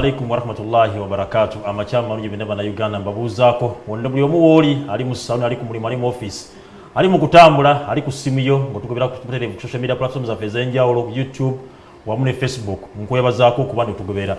alaikum warahmatullahi wabarakatu amakyama malungi na Uganda mbabuuzaako wonna buli omu wooli ali mu saluni ali ku mulimu ali mu offisi ali mu kutambula ali ku simu yo ngaotugobera ku social media platform zaffe ez'enjawulo youtube wamu ne facebook nkwebazaako okuba netugobera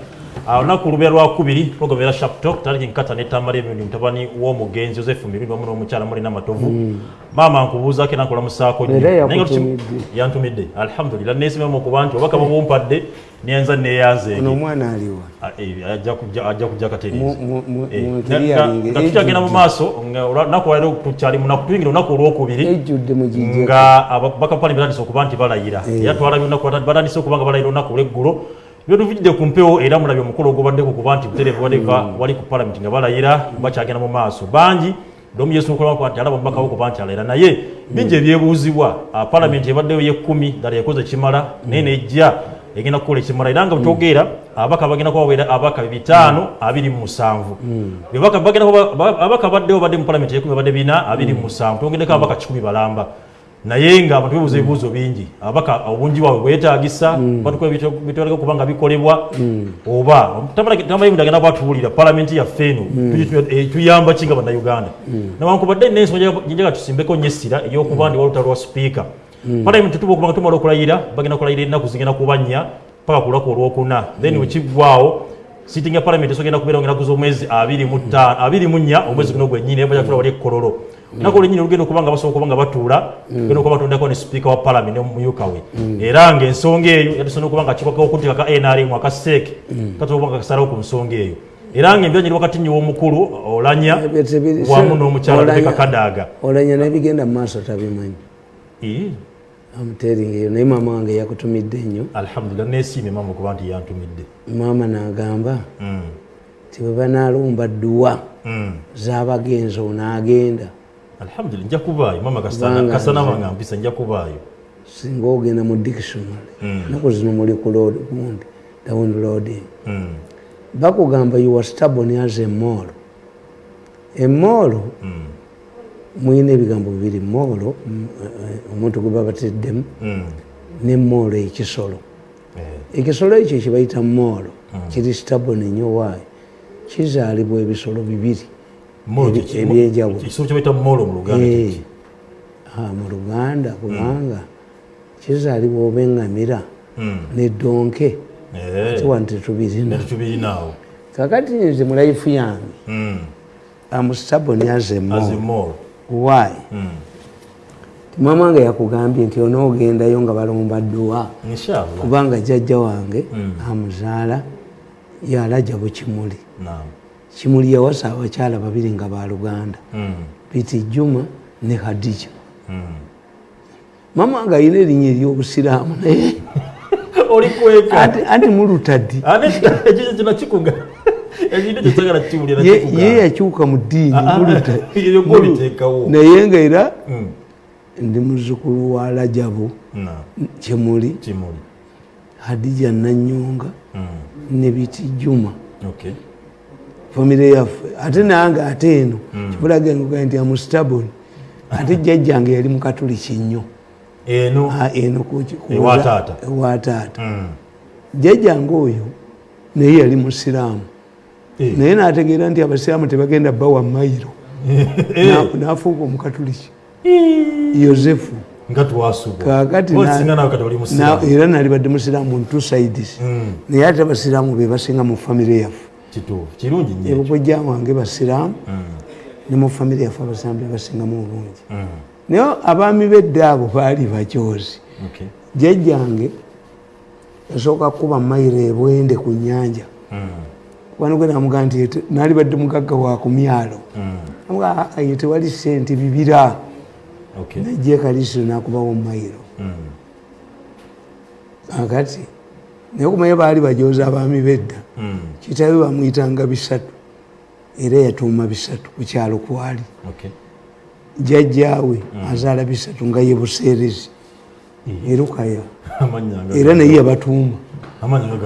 olunaku lubeera lwakubiri tugobera sharp talk taliki nkata netambala emirundi mutabani w'omugenzi joseph mirundi wamu n'omukyala mulina matovu. Maama nkubuuzaako era yakutumidde. yantumidde alhamdulillah nesimamu okuba nti obaka bubumpadde nenza neyanzeege ono omwana aliwa eh, ajja kujja- ajja kujja Mu- katereezi mu- mu- Eh, mu nga- clearing, nga tukyagenda mu ejjudde. maaso nga olunaku lwaleero tukyali munaku tuyingira olunaku olwokubiri ejjudde mu gijje nga ababaka pali batandise okuba nti balayira. Eh. era twalabye olunaku bata- batandise okuba nga balayira olunaku olweggulo. Byo tuvujjidde ku mpewo era mulabye omukolo ogubaddeko kuba nti butereevu wadeva wali ku palamenti nga balayira bakyagenda mu maaso. Bangi domu yesu okulaba nti alaba omubaka we kuba nti alayira naye. Bingi ebyebuuzibwa ah, palamenti ebaddeyo yekkumi ddala yakoze kimala naye nejja egenda kukola ekimala. Era nga bwetwogeera abaka bagenda kuba babeera abaka bitaano abiri mu musanvu. Abaka baddewo badde mu palamenti ekumi badde bina abiri mu musanvu. Twongeddeko abaka kikumi balamba. Naye nga abantu bebuuza ebibuuzo bingi. Abaka obungi bwabwe bwetagisa bitwaleka okuba nga bikolebwa. Oba tamanyi mudagenda bwatuwulira palamenti yaffe eno. Eh, tuyamba kinga bannayuganda? Nawankubadde nensonga jinjaga tusimbeko nnyo essira eyokuba ndi walutalo lwa sipiika palamenti tuba okuba nga tumala okulayira bagenda kulayira ennaku zigenda kubanya paka ku lunaku olwokuna. Then wekiggwawo sitting ya palamenti esogenda kubeera ngenaku z'omwezi abiri mu ttaano- abiri mu nnya omwezi guno gwennyini bajja kutula wali ekkololo. Naku olwennyini olugenda okuba nga basobola okuba nga batuula genda okuba batondako ne sipiika wa palamenti omumyuka we era ng'ensonga eyo yatusobola okuba nga kikwako okutika ka nrm akaseeke katoba nga kasalawo ku nsonga eyo. Era njini wakati nyo mkuru olanya mchala wamu n'omukyala Olanya- rebeka kadaaga olanya nebigenda mu maaso tabimanyi Eh, amuteringa eyo naye maama wange yakutumidde nnyo. Alhamdulillah nesiimye mama okuba nti yantumidde. Maama n'agamba Mm, ti bwe banaalumba dduwa mm. z'abagenzi onaagenda alhamdulillah nja kubaayo. Kubanga kasana nze- wanga mpisa nja kubaayo. Singa ogenda mu dictionary naku zino muli ku load gundi downloading bakugamba you are stubborn as a mall emmoolo mm, mulina ebigambo bibiri moolo mm, eh, omuntu gwe babateddemu mm. nemmoolo ekisolo. Eh, ekisolo ekyo kibayita moolo kiri stubborn ennyo waayo kizaalibwa ebisolo bibiri. Molo Ebi- kiki- ebyenjawulo. ekisolo kyebayita molo mu luganda Eh, ah, luganda kubanga kizaalibwa oba eŋŋamira Mm, nedonke eh, tiwa nti tubirina netubirinawo kakati nze mu life yange Mm, am stubborn why? Mm, mama wange yakugambye nti onoogendayo nga balumba dduwa kubanga jjajja wange Mm. amuzaala yalajabo kimuli. Kimuli yawasa abakyala babiri nga baluganda biti juma ne hadija mama wange alina erinnya eryobusiraamu naye. Anti mulutaddi ye yakyuka mu ddiini naye nga era Mm, ndi muzzukulu wa lajabu kimuli hadija nanyonga Mm, ne biti juma. Famire yaffe ate nange ate eno. Kibulaga ngoga nti amustabon ate jjajjange yali mukatuliki nnyo. Eno? Ah, eno ku- ku- Ewa taata. ewa taata. Mm, jjajjange oyo naye yali musiraamu naye n'ategeera nti abasiraamu tebagenda bawa mayiro. Eh, n'afuuka omukatuliki. Eh, musiraamu. era nalibadde musiraamu mu two sides. Mm, naye ate abasiraamu be basinga mu famire yaffe. Ebukojja wange basiraamu Mm, ne mu famire yaffe abasiraamu be basingamu obungi mm, naye abaami bedda abo baali bacyozi jjajjange yasooka kuba mayiro ebwende ku nyanja Mm, kubana gwe namugaa nti "Ete- naali badde mugagga wa ku myalo. Mm, amugaa ye tewali sente bibira. Okay najja ekalisiro nakubawo mayiro Mm, akati naye okumanya baali bajooza abaami bedda. Mm, kitabe bamuyitanga bisatu era yatuuma bisatu ku kyalo kwali okay jjajjaawe azaala bisatu nga ye buseerezi. Erukaya amanya nga era naye yabatuuma. amanya nga ganja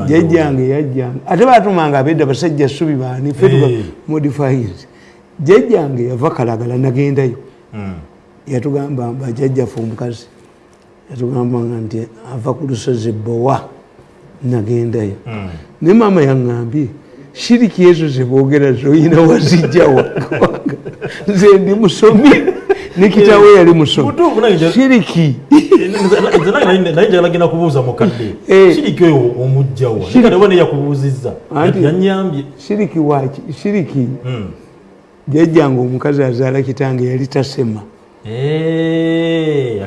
jjajjange yajjanga ate batumanga abedda basajja subi baani Hey. modifies jjajjange yava kalagala nagendayo. Mm, yatugamba bajjajjaffe omukazi. Yatugambanga nti ava ku lusozi bowa nagendayo. Mm, ne maama yaŋŋambye shiriki ezo zebogera zoyina wazijjawa nze ndi musomi nikitawe yali Mutuufu naye nja- shiriki. Nze nange naye njagala genda kubuuza mukadde. Eh. kiriki oyo omugjawa nikadeba neyakubuuzizza yanyambye shiriki waki shiriki? Mm. jajjanga omukazi azaala kitange yali tasema. Eh,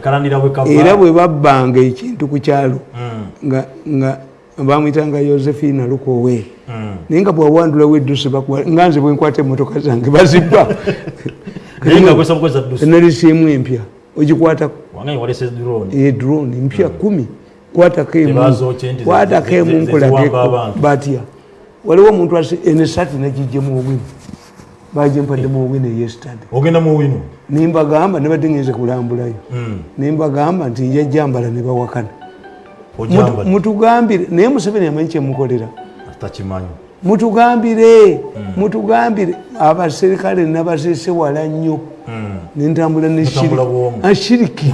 era bwe babbanga ekintu ku kyalo Mm, nga nga bamwyitanga josephina lukowe. Mm. naye nga bwawandulawo eddusi nga nze bwenkwata emotoka zange bazibba naye nga akozesa bukozesa ddusi enalisiemu empya. Ogikwatako walese drone. edrone mpya kumi. Kwatako emu abantu. batya waliwo omuntu asi- eno esati nagijjemu obwino bagimpaddemu obwino wino nimbagamba nebadde ngenze kulambulayo. Mm. nimbagamba nti njajjambala ne bawakana. Ojamba mutugambire naye museveni amanyi kyemukolera takimanyi mutugambire mutugambire. Abaserikale nabasiise wala nnyo. Mm. nentambula neshiriki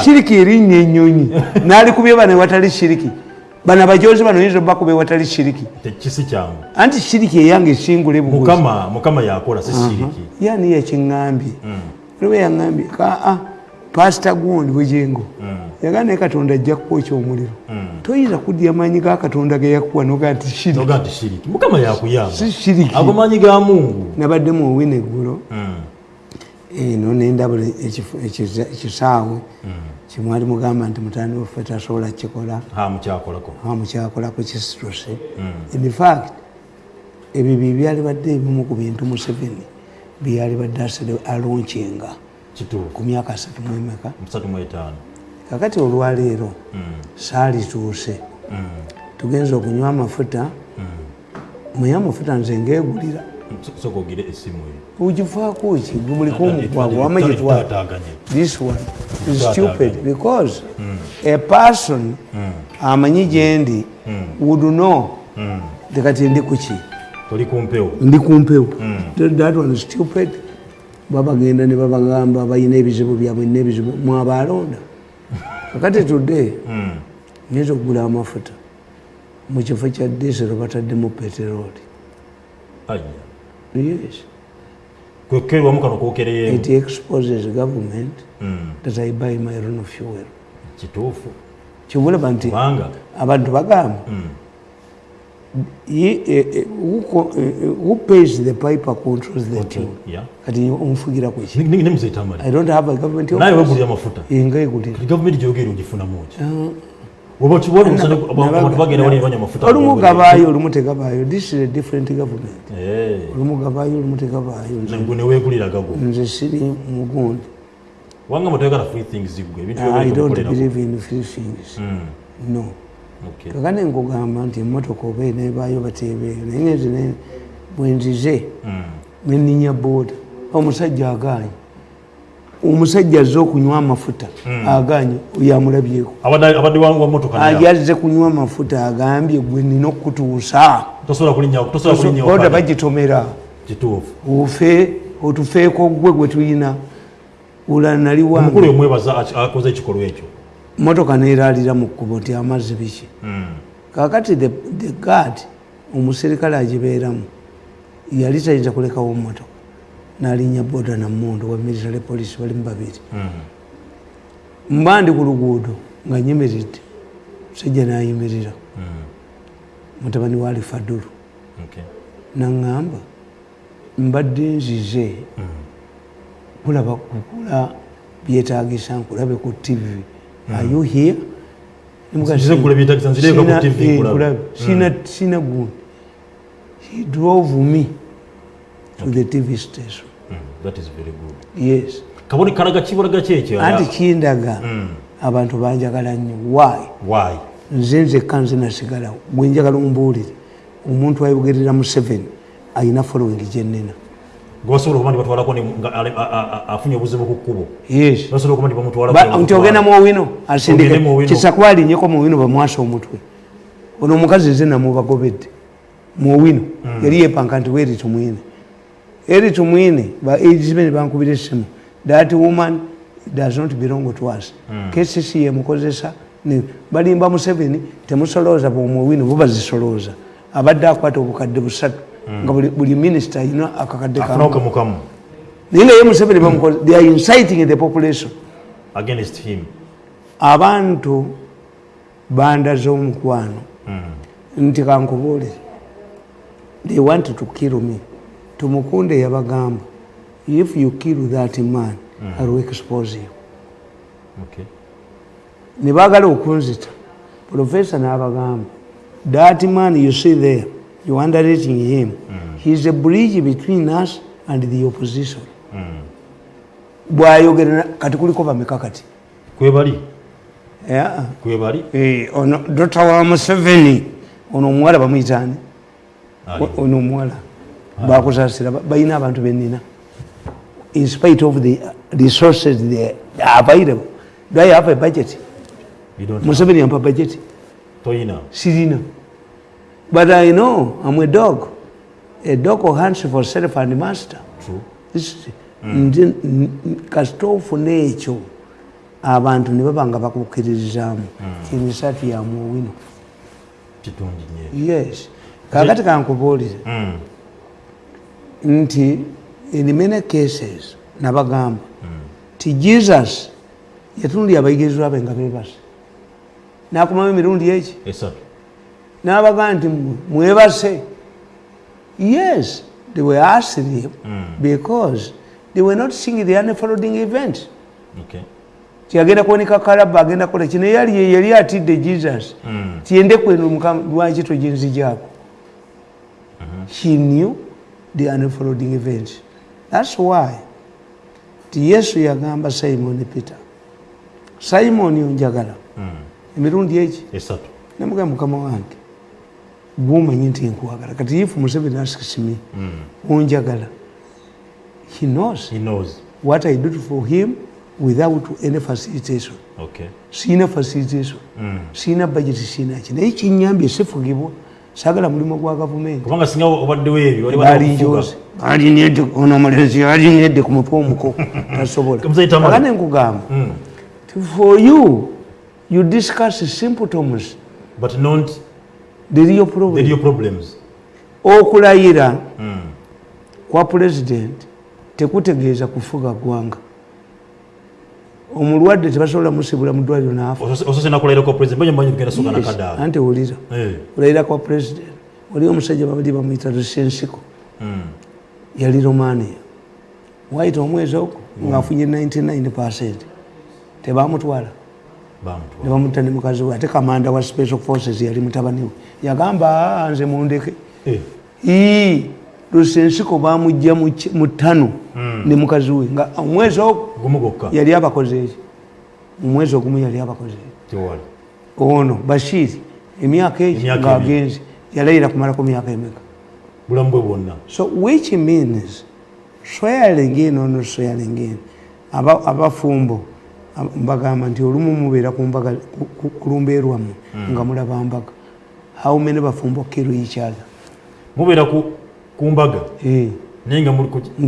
shiriki. erinnya enyonyi nalikubye bano ewatali shiriki. Bano abajozi bano yinza bakubye ewatali shiriki. Anti shiriki eyange esingule yani yakiŋambye Mm. olwe yaŋambye kaa pasita gundi bwejengo Mm. Yagaa naye katonda ajja kukwokya omuliro Mm. toyinza kudya amaanyi ga katonda ge yakuwa noga nti shiriki. Noga nti shiriki. Mukama yakuyamba. Si shiriki. Ago maanyi ga mungu. Nabaddemu owina eggulo. Mm. eno nendabula ekiza- ekisaawe. Kimwali mugamba nti mutani waffe tasobola kukikola. Mukyakolako. Amukyakolako kisituse. In fact ebyo byebyali badde ebimu ku bintu museveni byali badde asere alonkinga ku myaka asatu mwemeka kakati olwaleero Mm. saalituuse Mm. tugenza okunywa amafuta. Muye amafuta nze ngeegulira. Ugifaako ki? Gubuliko omukwago tata- wama tata- gitwala tataaganye. this one is stupid because a person amanyi gyendi would know. Tekati ndi kuki ndi kumpewo that one is stupid. Babagenda ne babagamba balina ebizibu byabwe nina ebizibu mwabalonda kakati today Mm. nyinza okugula amafuta. Mu kifo kya disero bataddemu peteroli yes. Kwekerwamu kano kokereyeemu it exposes government Mm. that i buy my own fuel. Kituufu. Kibulaba nti abantu bagamba Mm. Ye- who co- eh, eh, who pays the piper controls the tune Yeah. kati omufugira nemuzetamali i don't have a government naye office. wegulira amafuta. Enga egulira kati gavumenti gyogera ogifunamu ki oba kibona abantu bagenda wali banywa amafuta olumu gabaayo olumu tegabaayo this is a different government. Eh, olumu gabaayo olumu tegabaayo Nze- gwe neweegulira gago nze siri mugundi wanga matayagala free things gwe ebintu i don't believe in free things. Mm. no Okay. kakane nkugamba nti emotoka oba enebaayo bateebeeyo naye ngenze ne- bwenzize Mm. neninya booda omusajja aganye omusajja azze okunywa amafuta aganye oyo amulabyeko abadde abadde wa motoka naye yazze kunywa amafuta agambye gwe nina okutuusa booda bagitomera. Ofe otufeeko gwe gwe tulina ula nali omukulu wange oyo mwebaza aki- akoze ekikolwa ekyo motoka neeraalira mu kkubo nti amazzi biki? Mm. kakati the, guard omuserikale agibeeramu yali tayinza kulekawo motoka nalinnya boda namundu wa military police balimu babiri. Mm. mba ndi ku luguudo nga nyimiridde musajja nayimirira. Mm. mutabani wa alifadulu naŋŋamba mbadde nzize kulaba kukula byetagisa nkulabe ku tv are you here? Sina gundi he drove me to the tv station. Mm. That is very good. yes. Kabone kalaga kibulaga kyekyo anti kindaga. Mm. abantu banjagala nnyo. Why? Why? Nze nzekka nze nasigalawo gwenjagala ombuulire omuntu ayogerera mu seven ayina following gyenena gwebasobola okuba nti batwalako ne- nga ale- a- a- a- afunye obuzibu ku kkubo. Basobola okuba nti bamutwala Ba- nti ogenda muowino asindike. Ogende mu Owino. kisakwalinyeko muowino bamwasa omutwe. Ono omukazi nze namubagobedde. Muowino yali yepanka nti weri tumwine eri tumwine ba agmen bankubira essimu. That woman does not belong to us. Kcc yemukozesa balimba museveni temusolooza bwomwewino bo bazisolooza abadde akwata obukadde busatu nga buli- minisita ayina akakadde afunawo kamu. Kamu kamu naye nga ye museveni bamukoze they are inciting the population. Against him. Abantu bandaze omukwano nti kankubuulire. They want to kill me. Tumukunde yabagamba if you kill that man i will expose you. Okay. ne baagala okunzita. Profesa n'abagamba that man you see there you underrating him. He is a bridge between us and the opposition. Bwayogera na- kati kuliko bameka kati kwebali. Yeah. kwebali. Eh, ono wa museveni ono omuwala bamuyitaani Ali. ono omuwala. Bakusasira ba- balina abantu benina in spite of the resources they are available. Do i have a budget? You don't have- museveni budget. Toyina. Sirina but i know i'm a dog a dog hunts for self and master. True. This is- nti n- Nature. kasita ofuna ekyo abantu ne baba nga bakukkiririzaamu kimisatu kitungi nyo yes kakati kankubuulire Mm. nti in many cases nabagamba ti jesus yatunulya abayigirizwa be nga bebase nakumamu emirundi eki esatu n'abagamba nti mwe- mwebase. Yes they were asked him because they were not seeing the unfolding event. Okay. tiyagenda kuwonika kalaba agenda kola kino. Yali yali atidde jesus. Tiyende kweno mukama lwaki toginzijaako he knew the unfolding event. Thats why ti yesu yagamba simon peter simon onjagala. Emirundi eki? Esatu. Namugamba mukama wange gwomanyi nti nkwagala kati ifu museveni askisimi onjagala. He knows. He knows. What i do for him without any facilitation. Okay. siina facilitation. Siina budget siina ki naye kinyambye sifugibwa sagala mulimu gwa gavumenti. Kubanga singa obaddewo ebyo wali baali wanakufuga. njozi. Alinedde ono omulenzi alinedde ku mutwe omuko. Tasobola. Aga nenkugamba ti for you you discuss symptoms but not real the problem. Real problems. Okulayira kwa pulezidenti tekutegeeza kufuga ggwanga. Omulwadde tebasobola musibula mu ddwaliro naafa Osose- osose nakulayirako president. Manye manye kugenda soka Yes, nakadaala anti wulira Eh. kulayira kwa pulezidenti wali omusajja babali bamuyita lusensiko yali romania. Waita omwezi ogwo ngaafunye 99 percent. Tebamutwala bamutwala nebamutta ne mukazi we ate kamanda wa special forces yali mutabani we. Yagamba "Ah, nze mundeke. Eh. ii lusensiko bamujja mu ttano ne mukazi we nga omwezi yali abakoze eki omwezi ogumu yali abakoze ono bashiri emyaka egi Emyaka ngaagenzi yalayira kumalako myaka emeka? Bulamu bwe bwonna. So which means swearing in ono swearing in Aba- abafumbo ab- mbagamba nti olumu mubeera ku ku lumbe lwammwe nga mulaba mbaga. How many bafumbo kill each other mubeera ku mbaga? Eh, naye nga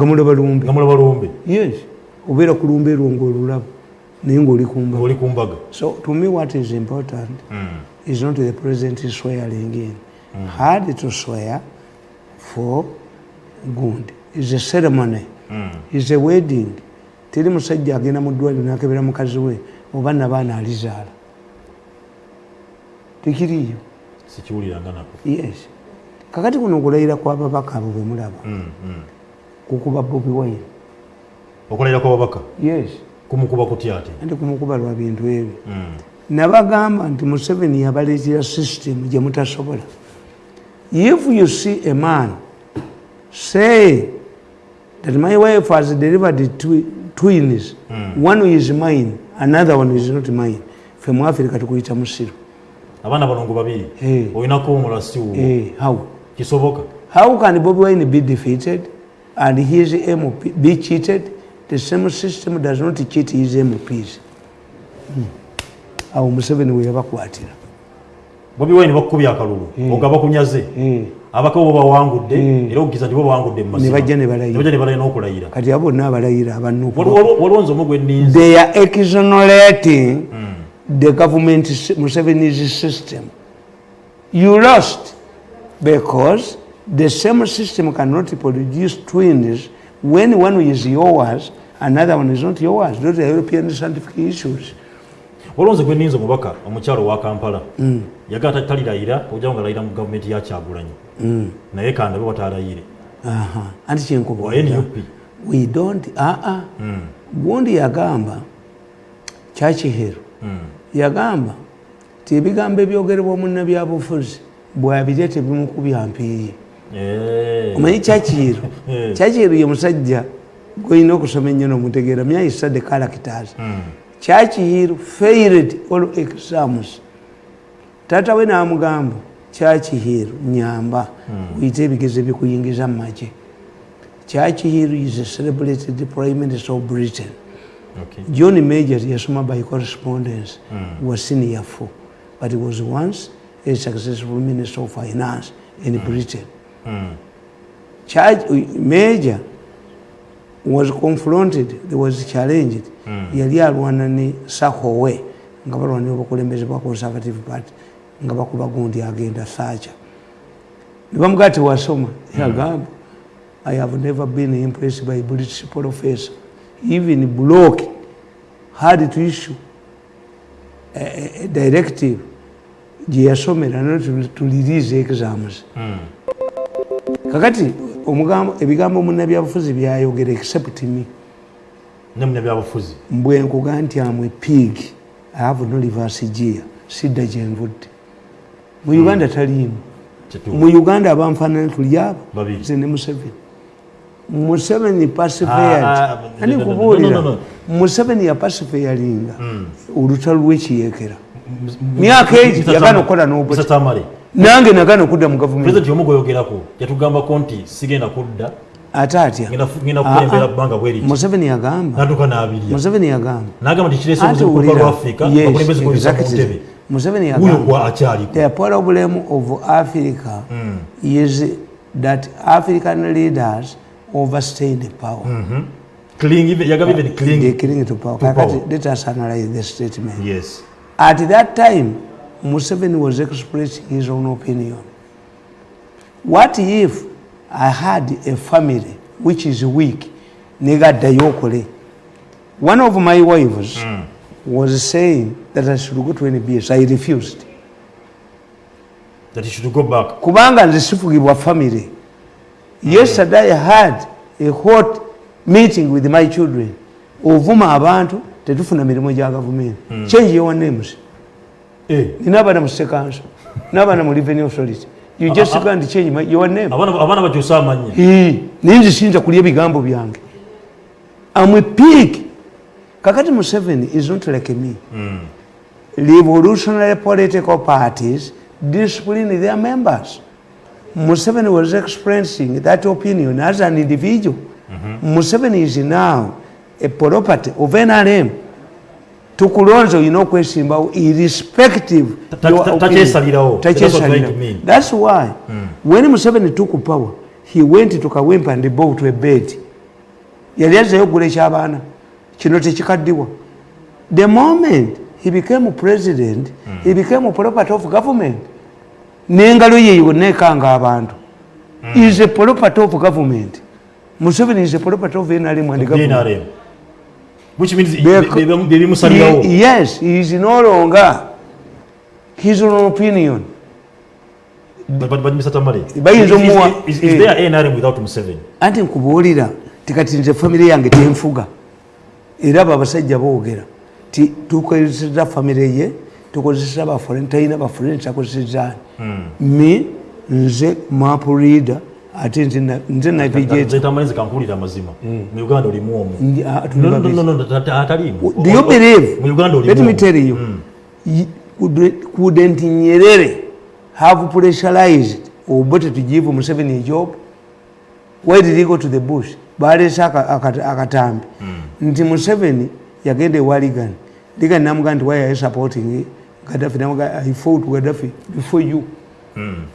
mulaba lumbe. Yes. Obeera ku ngo lwo ngaolulaba naye ngaoli ku mbaga. So to me what is important mm. is not the president swearing in hard to swear for good. Is a ceremony. Mm. is a wedding teri musajja agenda mu ddwaliro nakebera mukazi we oba nabaana alizaala. Tekiriyo yes. Kakati kuno okulayira kwababaka abo bwe mulaba kukuba bobi wine. Okulayira kwababaka yes. Kumukuba kutya ate? Anti kumukuba lwa bintu ebyo. Nabagamba nti museveni yabaleetera system gye mutasobola. If you see a man say that my wife has delivered twi- twins. One is mine another one is not mine. Fe mu africa tukuyita musiru abaana balongo babiri. Eh. olinako omulasi wo Eh, how? Kisoboka. How can bobi wine be defeated and his mp be cheated? The same system does not cheat his mps Hmm. awo museveni we yabakwatira. Bobi wine bakukubya akalulu. Oga bakunyaze Eh. Abaka bo bawangudde Mm. era okugeza nti bo bawangudde mu mazima. Ne bajja ne balayira. Ne bajja ne balayira n'okulayira kati abo bonna abalayira abanuku Waliwo- waliwo nze omu gwe nninze they are exonerating the government Museveni's system. You lost because the same system cannot produce twins when one is yours, another one is not yours. Those are European scientific issues. olonze gwe ninza omubaka omukyalo wa kampala yagala talirayira ojjawo nga layira mu gavumenti ya kyagulanyi naye kanda be batalayire Aha. Anti nup We don't, aa. Gundi yagamba, Churchill, yagamba ti ebigambo ebyogerebwa munnabyabufuzi bwabirya tebimukubya mpiiyi Eh. omanyi Churchill Eh. Churchill ye musajja gwolina okusoma ennyo nomutegeera myayisa the characters Churchill failed all exams. Taata we n'amugamba Churchill nyamba uyite ebigezo ebikuyingiza mu magye Churchill is a celebrated prime minister of britain Okay. john major yasoma by correspondence mm. was senior four but he was once a successful minister of finance in mm. britain mm. Church major was confronted there was challenged mm. yali alwana ne sahowe nga balwanira obukulembeze bwa conservative party nga bakuba gundi agenda sacha nebamugaa tewasoma yagamba i have never been impressed by british professor. Even block had to issue a, a, a directive. Gye yasomera not to, to release exams. Kakati omugambo ebigambo munnabyabufuzi byayogera except me. Ne munnabyabufuzi? Mbwe nkuga nti amwe pig. I have no reverse gear sidda gyenvudde mu uganda taliimu. Kituufu. mu uganda abanfaanana tuli abo. Babiri. nze ne museveni. Museveni Ah, pacified ah, ani no, kubuulira? museveni yapacifiyalinga olutalo lwekiyekera myaka egi yagana okukola n'obut nange nagana okudda mu gavumenti. Pulezidenti omu gweyogerako yatugambako nti sigenda kudda. Ate atya? Ngenda fu- ngenda kukulembera bbanga bweriki museveni yagamba. Natuka n'abirya. Museveni yagamba museveni yagamba The problem of Africa is that African leaders overstay the power. Cling even- yagamba even They cling cling to power. To Kakati, power. Let us analyze the statement. yes At that time, Museveni was expressing his own opinion. What if I had a family which is weak? Negaddayo okole. One of my wives was saying that I should go to NBS. I refused. that he should go back. Kubanga nze sifugibwa family. Yesterday i had a hot meeting with my children. Ovuma abantu tetufuna mirimu gya gavumenti change your names. Eh, nina abaana mu sekanso n'abaana mu revenue authority. You just go and change my, your name. Abaana abaana bakyusa amannya Hii, naye nze siyinza kulya ebigambo byange. Amwe pig kakati museveni is not like me. Revolutionary political parties discipline their members. Museveni was expressing that opinion as an individual. Museveni is now a property of nrm tukulonze olina okwesimbawo irrespective. That's to why when Museveni took power, he went to Kawempe and bought a bed. Yali azzeyo okugula eky'abaana kino tekikaddiwa. The moment he became president, he became property of government. N'engalo ye yonna ekanga abantu. He is a property of government. Museveni is a property of NRM and government. Which means Bec- bye- bye- bye bimusalirawo He- Yes, he is no longer his own opinion. But- but- but Mr. Tamale, Bayinza is- is- is- is eh. there NRM without Museveni anti nkubuulira tikati nze famire yange tenfuga era abo abasajja boogera ti tukozesa famire ye tukozesa bafulani talina bafulani takozesezani me nze map reader ate nze na- nze navigate nze tamalinze kankuwulira amazima mu uganda olimu omwo Ndi- ah, tuli No, no, babiri. no, no, no, ta- ta- ataliimu do you believe? Mu uganda olimu let me omwo. tell you. Y- could- couldn't nyerere have pressurized obote to give museveni a job. Why did he go to the bush aka- akatambi. Nti museveni yagenda ewa ligan ligan namuga nti why are supporting gaddafi namuga i fought gaddafi before you.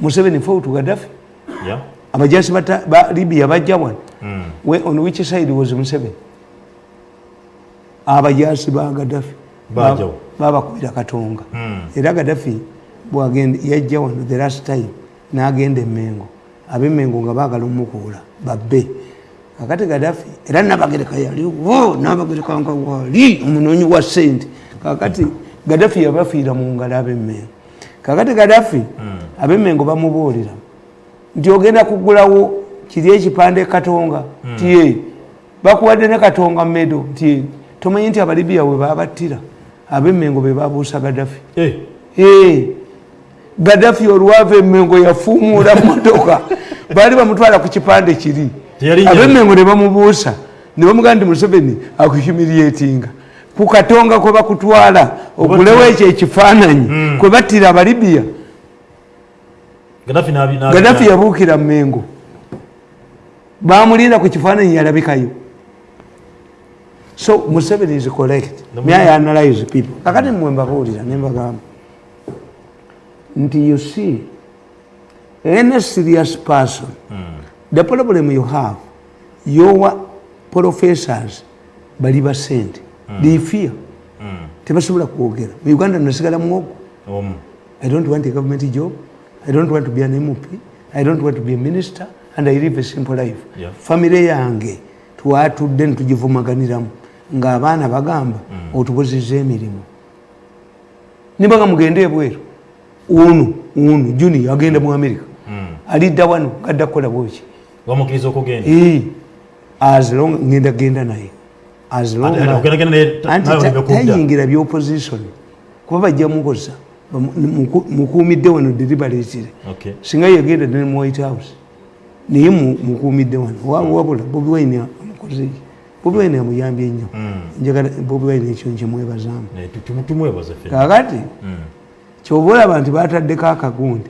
Museveni fought gaddafi. Yeah? abajasi ba libya bajja wano. We- on which side was museveni? Abajasi ba Bajjawo. babakubira katonga. Era gadafi yajja wano the last time n'agenda emengo ab'emengo nga baagala omukuula babbe kakati gadafi era nabagereka yaliwo nabagereka nga wali omunoonyi wa sente kakati gadafi yabafiira mu ngalo ab'emengo kakati gadafi ab'emengo bamubuulira nti ogenda kugulawo kiri ekipande katonga tiye bakuwadde ne katonga medo nti tomanyi nti abalibiya we babattira ab'emengo be babuusa gadafi Eh, Hey, gadafi olwava emengo yafuumuula motoka baali bamutwala ku kipande kiri. Ab'emengo ne bamubuusa ne bamugaa nti museveni akuhumiriatinga ku katonga kwe bakutwala ogulewo ekyo ekifaananyi kwe battira abalibiya. Gaddafi yabuukira mengo bamulinda ku kifaananyi yalabikayo. So museveni is correct. May i analyze people? Kakati mmwe mbabuulira nembagamba nti you see any serious person the problem you have your professors bali basente they fear. Tebasobola kwogera. Mu uganda nasigala muwogo Omu. I don't want a government job. I don't want to be an MP. I don't want to be a minister. And I live a simple life. Yeah. Family yange twatudde netugivumaganiramu. Ng'abaana bagamba otubozezza emirimu. Niba nga mugende ebweru. Ono ono juni agenda mu america. Alidda wano gadda kukola bweki Wamukkiriza okugenda. As long ngenda genda naye. As long tayingira byopposition kuba bajja mukoza mukuumidde wano deliberatire singa yagenda ne mu white house naye mu- mukuumidde wano. Wa- wabula bobi wine amukoze bobi wine amuyambye nnyo njagala bobi wine ekyo nkimwebazaamu kakati kyoba olaba nti bataddeko akagundi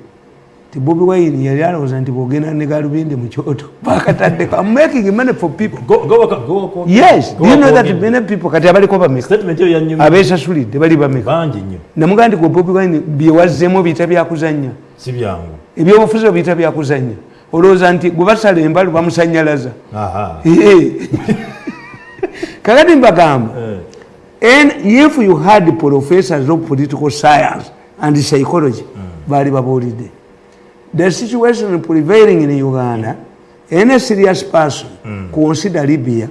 ti bobi wine yali alowooza nti bwogenda ne galubindi mu kyoto bakataddeko I'm making money for people. Go- go waka- go waka- yes go do you know that ogende. many people kati abaliko bameka? Statement eyo yanyumye abeesasulidde bali bameka. Bangi nnyo. Namugaa nti gwe bobi wine byewazzemu biyita byakuzannya si byangu. Ebyobufuzi bwe biyita byakuzannya olowooza nti gwe basala embalu bamusanyalaza Aha. Kakati mbagamba Eh, And if you had professors of political science and psychology, bali babuulidde the situation prevailing in Uganda, any serious person consider Libya,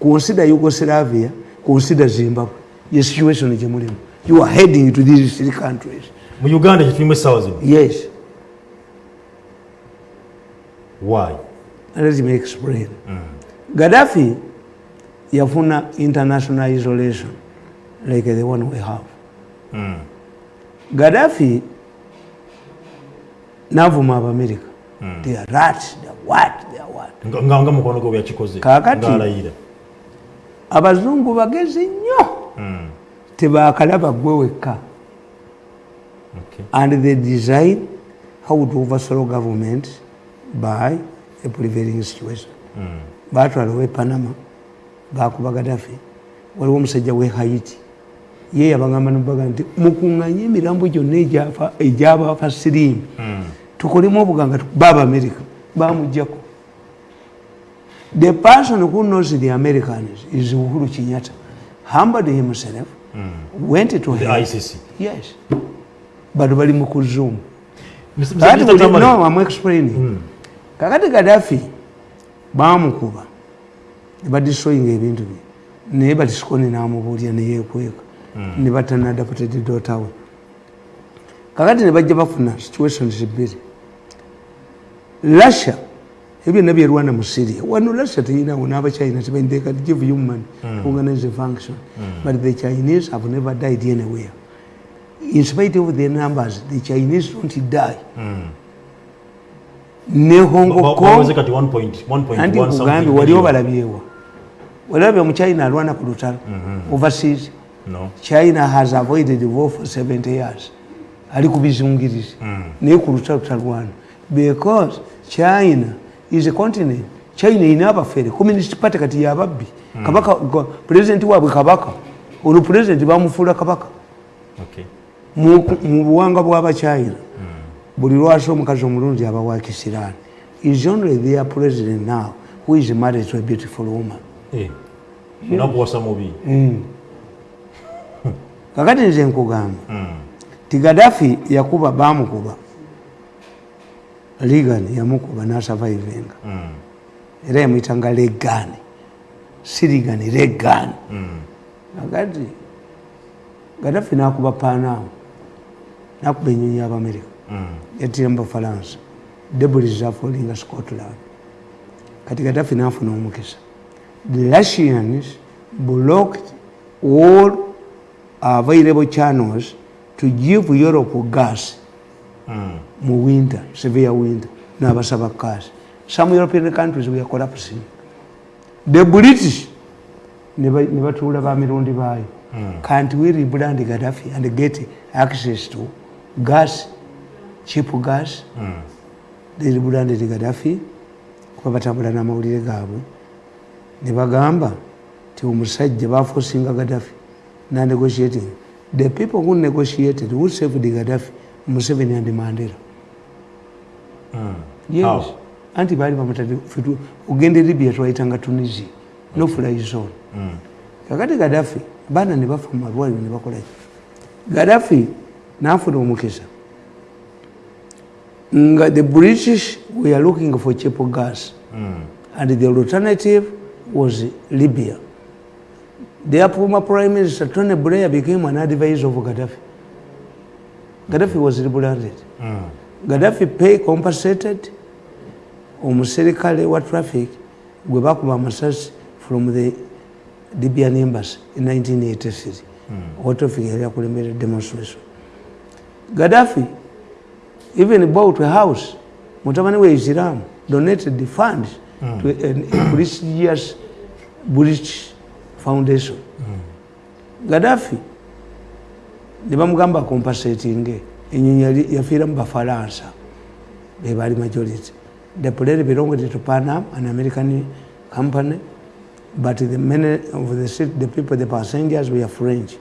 consider Yugoslavia, consider Zimbabwe. The situation mulimu. You are heading to these three countries. mu uganda essaawa zino Yes, why let me explain. Gaddafi yafuna international isolation like the one we have. Gaddafi navuma abamerika they are rats. They are what? They are what? Nga- mukono gwe bweyakikoze Kaakati- ng'alayira abazungu bagezi nnyo. Tebakalaba gwe wekka. And they design how to overthrow government by a prevailing situation. Batwala owe panama bakuba gadafi waliwo omusajja we haiti. Ye yabagamba nobaga nti mukuŋŋanye emirambo gyonna egyabafa siriimu tukolemu obuganga tukuba abamerika bamugjako the person who knows the americans is uhuru kenyatta. Humbled himself went to the him. icc yes. Bano bali mu Tamale, no, I'm explaining. kakati gadafi bamukuba nebadistroyinga ebintu bye. Naye batisikoni namubuulya neyekweka nebatanadapated dotawe kakati nebajja bafuna situations bbiri russia ebyo byonna byerwana mu syria wano russia teyinawo n'abachina they can give money to organize function. But the chinese have never died anywhere. In spite of their numbers the chinese don't die. Ne hong ba- ba- kong baweze kati 1.1 anti something nkugambye million. wali obalabyewa walabye omuchina alwana ku lutalo overseas. No. china has avoided war for 70 years. Ali ku bizungirizi naye ku lutalo talwana because china is a continent. China ina abafere. Communist party kati yababbi kabaka ga- pulezidenti waabwe kabaka. Olwo pulezidenti bamufuula kabaka. Okay. mu buwanga bw'abachina buli lwasi omukazi omulungi aba wa kisiraani is only their president now who is married to a beautiful woman. Eh, nakuwasa mubi. Kakati nze nkugamba. Mm. ti gadafi yakuba bamukuba ligan yamukuba nasavaivenga Mm. era yamuyitanga legani sirigani legani Mm. agati gadafi nakuba panam nakuba enyonyi yabamerika Mm. yatira mu bafalansa debris zafolinga scotland kati gadafi nafuna omukisa the russians blocked all available channels to give europe gas. Mu winter severe winter nabasaba gas some european countries were collapsing the british ne ba- ne batuula bamirundi baayo. Can't we rebrand gaddafi and get access to gas cheap gas? Mm. they rebranded gaddafi kuba batambula n'amawulire gaabwe. Ne bagamba ti omusajja bafosinga gaddafi na negotiating the people who negotiated who saved gaddafi museveni and mandela Mm. yes How? anti bali bamutadde fitu ugende libya twaitanga tunisia Okay. no fly zone Mm. kakati gaddafi bana ne bafa ni ne bakolaki gaddafi nafuna omukisa nga the british we are looking for cheap gas Mm. and the alternative was libya their former prime minister tony blair became an advisor of gaddafi gaddafi was rebranded Mm. gaddafi pay compensated. Omuserikale wa traffic gwe bakuba amasasi from the libyan embassy in 1983 owa traffic yali akulembera demonstration? Gaddafi even bought a house. Mutabani we islam donated the funds to a, a prestigious british foundation. Gaddafi ne bamugamba compensating enyonyi yafiira mu bafalansa bebali majority. The plane belonged to panam an american company but the many of the, sit- the people the passengers were french.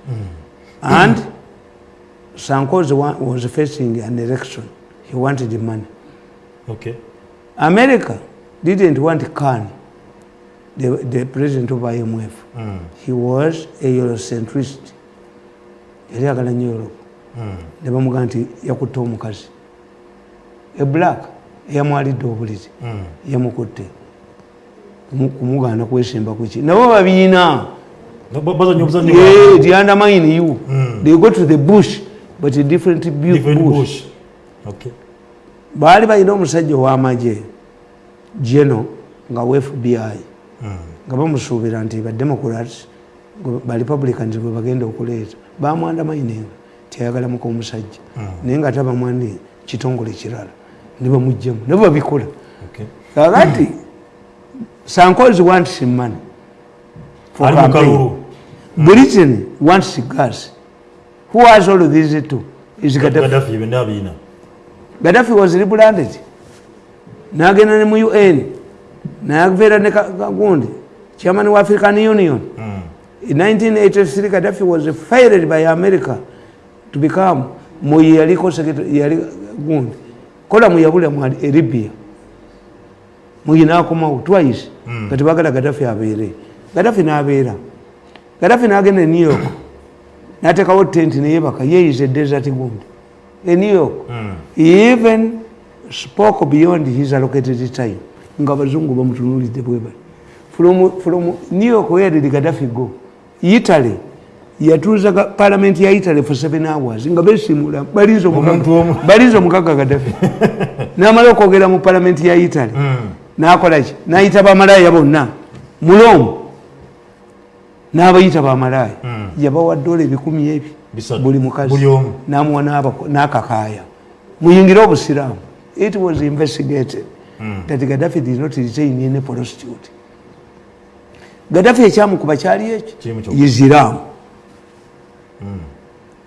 And sankoz wa- was facing an election. He wanted the money. Okay. america didn't want khan the, the president of imf Mm. he was a eurocentrist yali agala nnyo europe Mm. ne bamugamba nti yakutte omukazi. E black eyamwalidde obuliri Mm. yamukutte. Kumu- kumugaana kwesimba kuki nabo babiina. Ba- they undermine you. Mm. they go to the bush but a different bu- Different bush. Baali balina omusajja ow'amagye geno nga we fbi Mm. nga bamusuubira nti bademocrats barepublicans bwe bagenda okuleeta bamwandamaininga tiyayagalamuka omusajja. Naye nga tabamwandi kitongole kirala ne bamugjamu ne babikola kakati sankozi wants money for campaign. kalulu. britain wants gas. Who has all these two? Is gaddafi. Gaddafi was rebranded. Nagenda ne mu un nayaveera ne Ka- kagundi. Chairman wa african union. Mm. In 1983 gaddafi was fired by america to become moyi yaliko secretary- yali gundi. Kola muyabula mu libya. Muyi nakomawo twice. Mm. kati bagala gaddafi abeere. Gaddafi nabeera. Gaddafi nagenda e new york. Natekawo tent neyebaka yeyize desert gundi. E new york. Mm. he even spoke beyond his allocated time. Nga abazungu bamutunulidde bwebali from, from new york where did gaddafi go italy yatuuza parliament ya italy for seven hours nga besimula balinza omukaga- gaddafi. Namala okwogera mu parliament ya italy Mm. nakolaki nayita bamalaya bonna. Mulomu n'abayita bamalaya Mm. yabawa dola ebikumi ebi. Buli mukazi. Namuwa n'akakaaya. Muyingire obusiraamu. It was investigated Mm. that gaddafi did not retain any prostitute gaddafi ekyamukuba kyali ekyo isiramu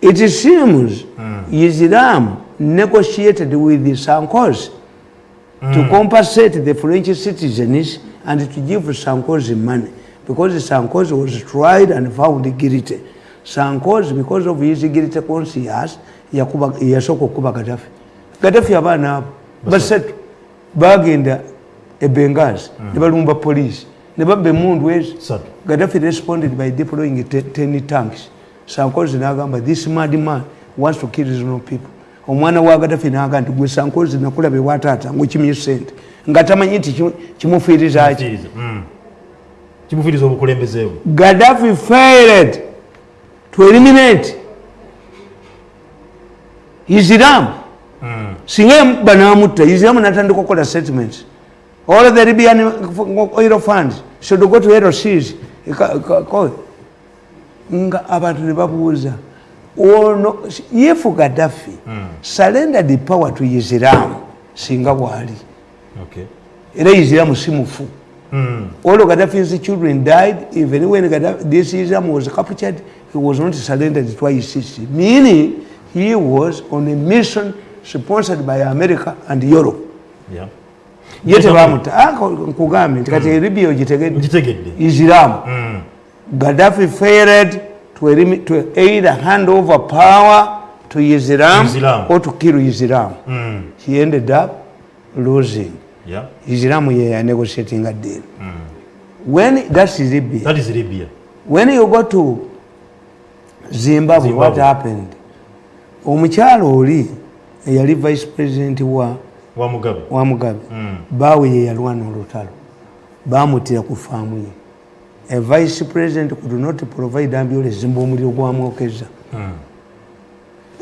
it seems isiramu negotiated with sankos to compensate the french citizens and to give sankos money. Because sankos was tried and found guilty. Sankos because of his guilty conscience yasooka okuba gaddafi. Gaddafi abaana abo basatu. Bagenda e bengazi ne balumba poliisi ne babba emundu ezo gaddafi responded by deploying te- 10 tanks sankozi nagamba this mad man wants to kill reasonable people omwana wa gadafi naga nti gwe sankozi nakulabe wataata ngaokimye sente nga tamanyi nti kimu- kimufiirizaki. Mm. kimufiiriza obukulembeze bwe Gaddafi failed to eliminate Islam. Singa yamuba n'amutta, Islam n'atandika okukola settlements. All the Libyan oil funds should go to LCs. Nga abantu ne babuuza ono if Gaddafi surrendered the power to Islam singa bw'ali Okay. era Islam si mufu. Mm. All of Gaddafi's children died, even when Gaddafi, this Islam was captured, he was not surrendered to ICC. Meaning, he was on a mission sponsored by America and Europe. Yeah. Ye tebamuta Ah, nkugambye nti kati Libya ogitegedde Islam. Mm. Gaddafi failed to, to either hand over power to Islam, Islam. or to kill Islam. Mm. He ended up losing. Yeah. Islam ye negotiating a deal. When that's Libya. that is libya when you go to zimbabwe, Zimbabwe. what happened omukyalo oli eyali vice president wa, wa mugabe wa mugabe Mm. baawe ye yalwana olutalo. Bamutira ku faamu ye. A vice president could not provide ambulance mba omuliro gwamwokeza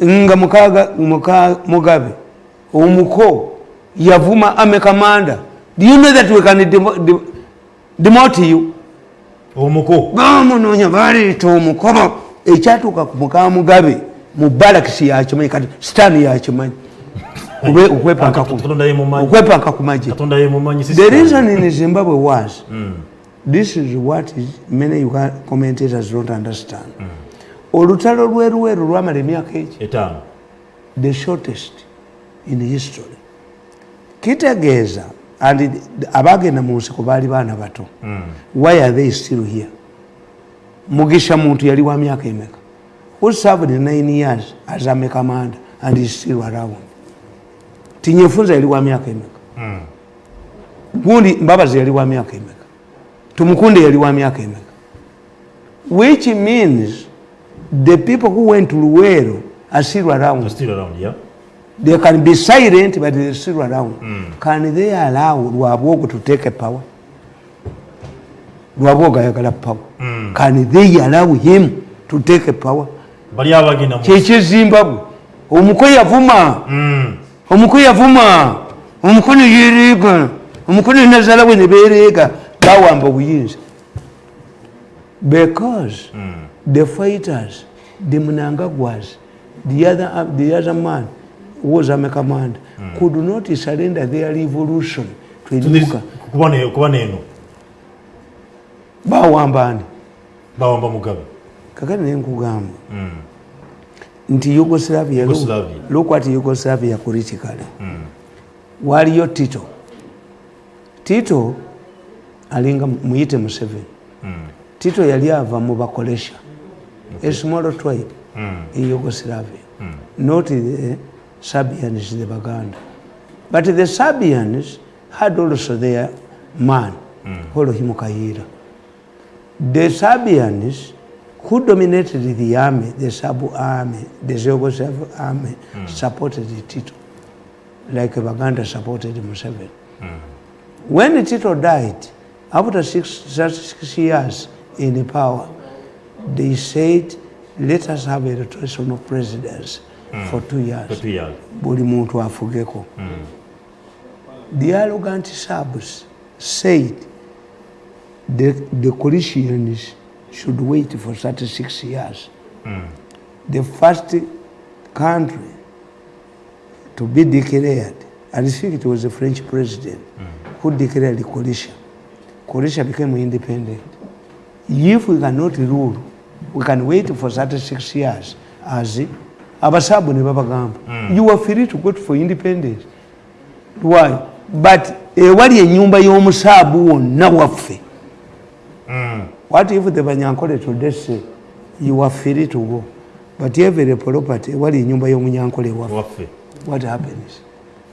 nga mukaga muka, mugabe omuko yavuma ame commander do you know that we can demo- de- demote you? Omuko. Bamunoonya baleeta omukono ekyatuuka ku muka mugabe mu balakisi yakimanyi kati sitaani yakimanyi okwepanka ku- magye the reason in zimbabwe was this is what is many Uga- commentators don't understand. Olutalo lwerweru lwamala emyaka etaano. The shortest in history. Kitegeeza and abagenda mu nsiko baali baana bato. Why are they still here? Mugisha muntu yali wa myaka emeka? Who served nine years as a commander and is still around tinyefunza yali wa myaka emeka? Gundi mbabazi yali wa myaka emeka? Tumukunde yali wa myaka emeka? Which means the people who went to luwero are still around. Still around yeah. They can be silent but they're still around. Can they allow lwabwogo to take a power? Lwabwogo ayagala power. Can they allow him to take a power? Mu kyekizimbabwe omuko yavuma. Mm. Omuko yavuma omuko neyereega omuko nenazala we nebereega bawamba obuyinza. Because the fighters the mnangagwas the other, the other man was a command could not surrender their revolution to To this- enyuka. kuba ne- kuba neeno bawamba mugabe. Kakati nenkugamba nti yugoslavia look at yugoslavia politically mm. waliyo tito. Tito alinga muyite museveni. Tito yali ava mu bakolesha. A small tribe mm. in yugoslavia. Mm. not the serbians the baganda. But the serbians had also their man mm. holohimu kayira the serbians who dominated the army? The sub army the yugoslav army hmm. supported the tito like baganda supported museveni. Hmm. When the tito died after six, six years in power they said let us have a rotation of presidents hmm. for two years. For two years. Buli muntu afugeko. The arrogant subs said the, the Colossians should wait for 36 years. Mm. the first country to be declared and I think it was the French president mm. who declared Croatia Croatia became independent. If we cannot rule we can wait for 36 years as abasabu ne babagamba you are free to go for independence. Why? But ewali enyumba y'omusaabu wonna waffe what if the banyankole today say you are free to go but every property ewali enyumba y'omunyankole waffe waffe what happens?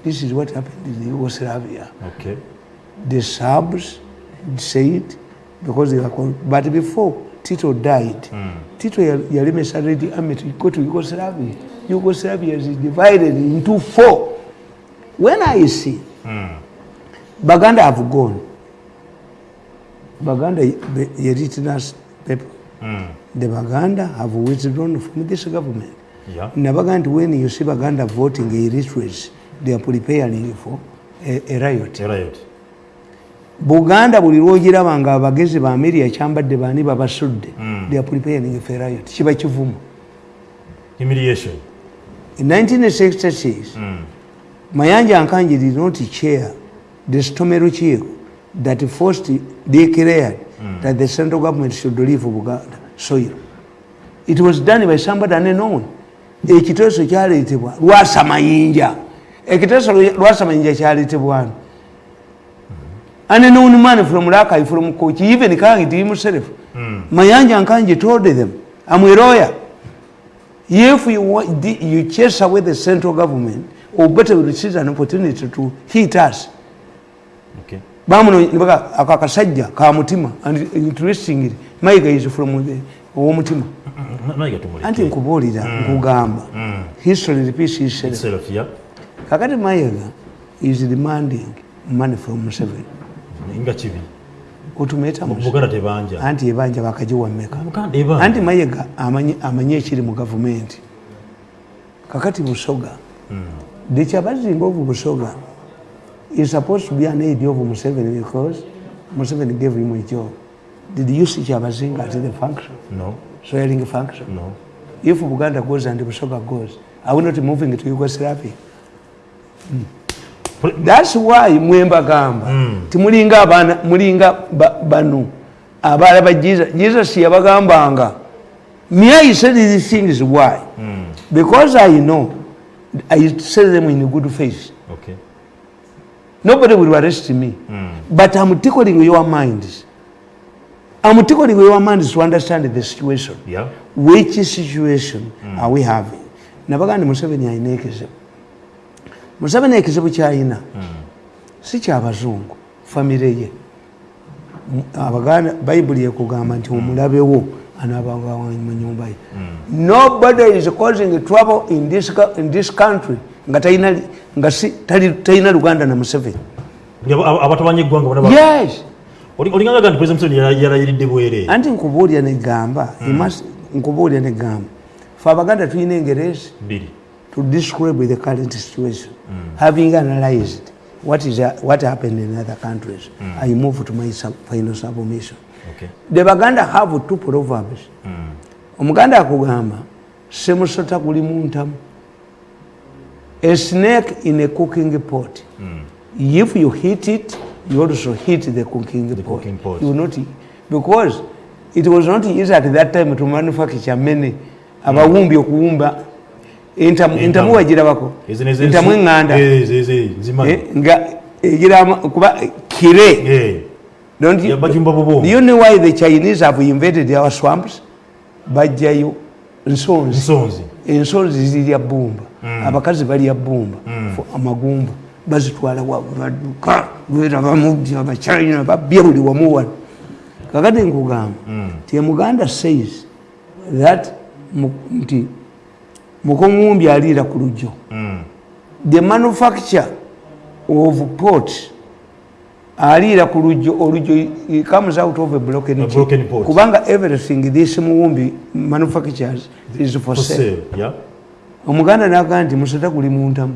This is what happened in yugoslavia. Okay. The Serbs said because they were but before tito died tito ya- yalemesa red army to go to yugoslavia. Yugoslavia is divided into four. When i see baganda have gone baganda the elitinous people. The baganda have withdrawn from this government. Yeah. nabaga nti when you see baganda voting illiteracy they are preparing for a, a riot. Right. buganda buli lwogiraba nga abagezi ba ameria kyambadde baani babasudde they are preparing for a riot. Kiba kivumu. In 1966 mayanja nkanji did not chair the stomero chieko that first declared mm. that the central government should leave buganda. Soil it was done by somebody unknown. Ekiteeso kyaleetebwa lwasa mayinja ekiteeso lwasa mayinja kyaleetebwano unknown man from rakai from kochi even kangiti himself Mm. mayanja nkanji told them i'm a lawyer. If you, want, you chase away the central government or better we receive an opportunity to hit us Okay. bamunoaka akasajja ka mutima and interestingly maiga is from owomutima anti nkubuulira nkugamba. History repeats itself kakati mayiga is demanding money from museveni nga kibi. Otumeta Mu buganda tebanja. Anti ebanja bakagiwa mmeka anti mayiga amanyi ekiri mu gavumenti kakati busoga. The kyabazimba of busoga is supposed to be an aid of museveni because museveni gave him a job. Did you see kyabazinga at the function? No. Swearing function? No. If buganda goes and busoga goes are we not moving to yugoslavia? Thats why mwembagamba timulinga abaana mulinga ba- bano abaala ba jesus jesus yabagambanga. Me i said these things why? Because i know i say them in good faith okay nobody will arrest me. But i'm tickling your minds i'm tickling your minds to understand the situation. Yeah. Which situation are we having? Nabagandi museveni alina ekizibu museveni ekizibu kyalina si kyabazungu famire ye. M- abaganda bayibuli ekugamba nti omulabewo anaabanga mu nyumba ye. Nobody is causing trouble in this, in this country nga talina luganda na museveni. Abatabanya eggwanga yes! Oli- olinganga nti president museveni yala- yalayiridde bwere? Anti nkubuulira negamba nkubuulira negamba fe abaganda tulina engerezi to describe the current situation. Having analyzed what is uh, what happened in other countries, I move to my sub, final submission. okay. The Baganda have two proverbs. Omuganda akugamba semusota guli muntamu. A snake in a cooking pot. mm. If you hit it, you also hit the cooking the pot. cooking pot. You not because it was not easy at that time to manufacture many abawumbi okuwumba entamu entamu wagirabako Ezo nezo entamu eŋŋanda Eh, nga kuba kire Eh, Don't you, do you know why the Chinese have invaded our swamps? Bajjayo nsonzi. nsonzi Ensonzi zirya bbumba. Abakazi balya bbumba. Fo- Amagumba. Bazitwala wa baduka. Gwera bamubya abachina babya buli wamu wano. Kakati nkugamba. Ti Muganda says that nti mukomumbi aliira ku lujjo. The manufacture of pot aliira ku lujjo olujjo comes out of a broken, A broken kubanga everything this muwumbi manufactures is for for sale sale yeah omuganda nagaa nti musota guli muntamu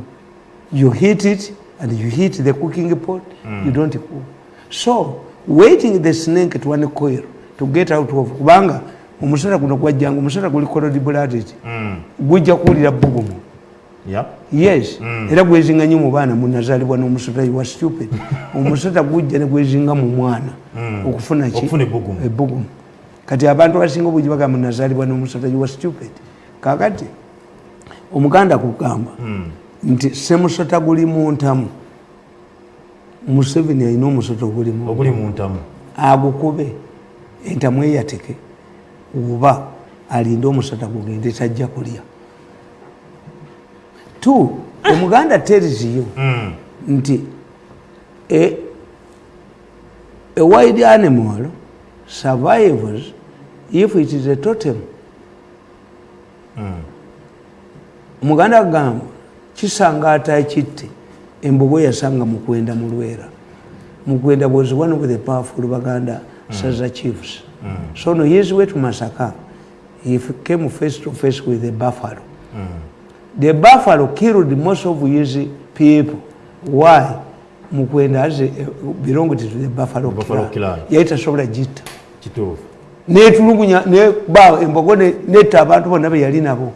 you hit it and you hit the cooking pot you don't cook. So waiting the snake to uncoil to get out of kubanga omusota guno gwajjanga omusota guli colodibulatit gujja kuwulira bugumu. Yeah yes. Era gwezinga nyo mu baana munazaalibwa n'omusota wa stupid. Omusota gujja ne gwezinga mu mwana okufuna ki? Ebbugumu. kati abantu abasinga obujji bagamba munazaalibwa n'omusota wa stupid. Kakati omuganda kugamba nti semusota guli muntamu museveni alina omusota oguli mu oguli mu ntamu. Agukube. Entamu eyateke. Oba alinde omusota gugende tajja kulya. T omuganda tells you nti a, a wild animal survives if it is a totem muganda agamba kisanga atakitte embogo yasanga mukwenda mulwera mukwenda was one of the powerful baganda saza chiefs. So no years way to masaka he came face to face with the buffalo. The buffalo killed most of his people. Why? Mukwenda as a, belonged to the buffalo, Buffalo clan. clan. yali tasobola gitta. Kituufu. Netulugunya neba embogo ne- netta abantu bonna be yali nabo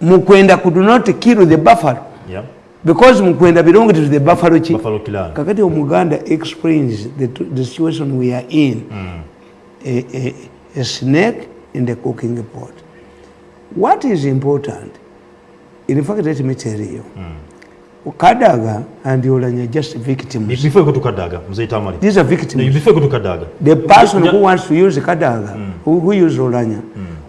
mukwenda could not kill the buffalo. Yeah. because mukwenda belonged to the buffalo chi. Buffalo clan. kakati omuganda explains the, the situation we are in. A, a, a snake in the cooking pot. What is important in fact let me tell you. Kadaga and olanya just victims. Bifo ekutukadaga muzeyitamali these are victims. Bifo ekutukadaga the person who wants to use kadaga who, who use olanya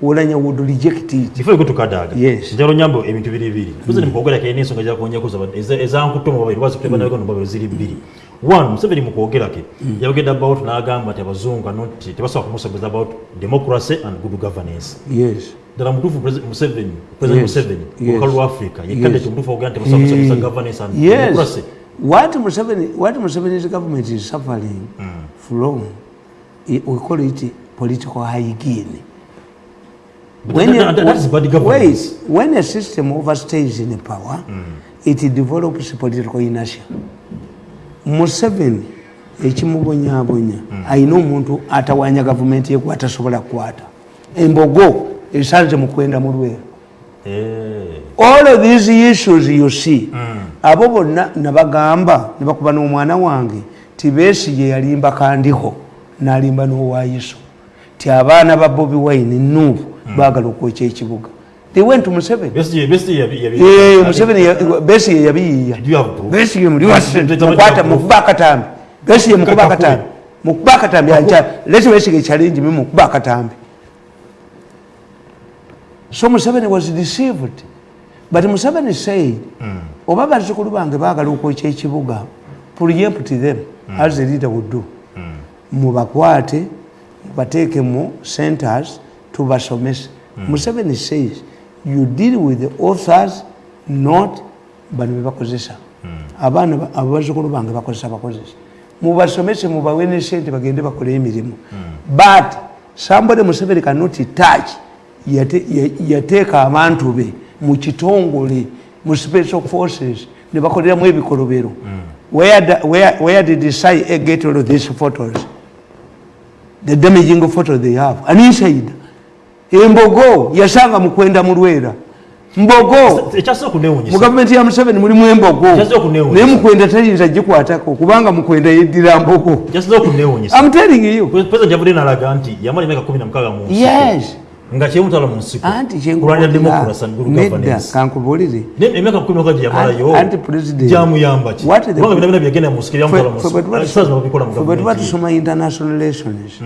olanya would reject it. Bifo ekutukadaga Yes. njalo nyambo ebintu biri biri. Tuze nimukwogera kene ensonga gyakonyakuza ezankutte mu babiri. Wazikutebanako nobabiri ziri bbiri one museveni ya yabagenda about n'agamba nti abazungu anoti tebasobola kuzi about democracy and good governance. Yes. Ddala mutuufu Presi- museveni president Yes. museveni Yes. olukalu lwa africa Yes. yekadde mutuufu okugera nti tebasobola kusogeza governance and yes. democracy. What Museveni, what Museveni's government is suffering from we call it political hygiene when, that- that- that is bad governance. when a system overstays in power it develops political inertia. Museveni ekimubonyabonya ayina omuntu atawanya gavumenti ye gwatasobola kukwata embogo esanze mukwenda mulwera Eh. all of these issues you see abo bonna nabagamba nebakuba n'omwana wange tibesigye yalimba kandiho nalimba n'owayiso ti abaana ba bobi wine nuuvu baagala okwokya ekibuga. They went to museveni. Besigye- Besigye yabi- yabi- Eh, museveni ya- proof? besigye muli wase Nte- nte- mukwata nte- mukuba akatambi besigye mukuba Kakakwe. akatambi mukuba akatambi aja leti besigye challenge me mukuba akatambi so museveni was deceived. But museveni said oba bazzukulu bange baagala okwokya ekibuga preempt them as the leader would do. Mubakwate mubateeke mu centers tubasomese museveni says you deal with the authors not bano bebakozesa abaana ba- abo bazzukulu bange bakozesa bakozesa. Mubasomese mubawe ne sente bagende bakole emirimu. But somebody museveni cannot touch yate- ya- yateeka abantu be mu kitongole mu special forces ne bakoleramu ebikolobero. Where, the- where, did the sai get all of these photos? The damaging photo they have. An inside embogo yasanga mukwenda mulwera mbogo mu gavumenti ya museveni mulimu embogo naye mukwenda tayinza gikwatako kubanga mukwenda yeddira mbogo. Nga kyemutwala mu nsiko. Anti kulwanira democracy and good nedda governance. kankubulire Ne- emyaka kumi mukaaga gye yamalayo Anti- president. gyamuyamba ki? What the- kubanga bina bina byagenda mu nsiko ebyamutwala mu Ffe- ffe bwe tuba tusoma international relations?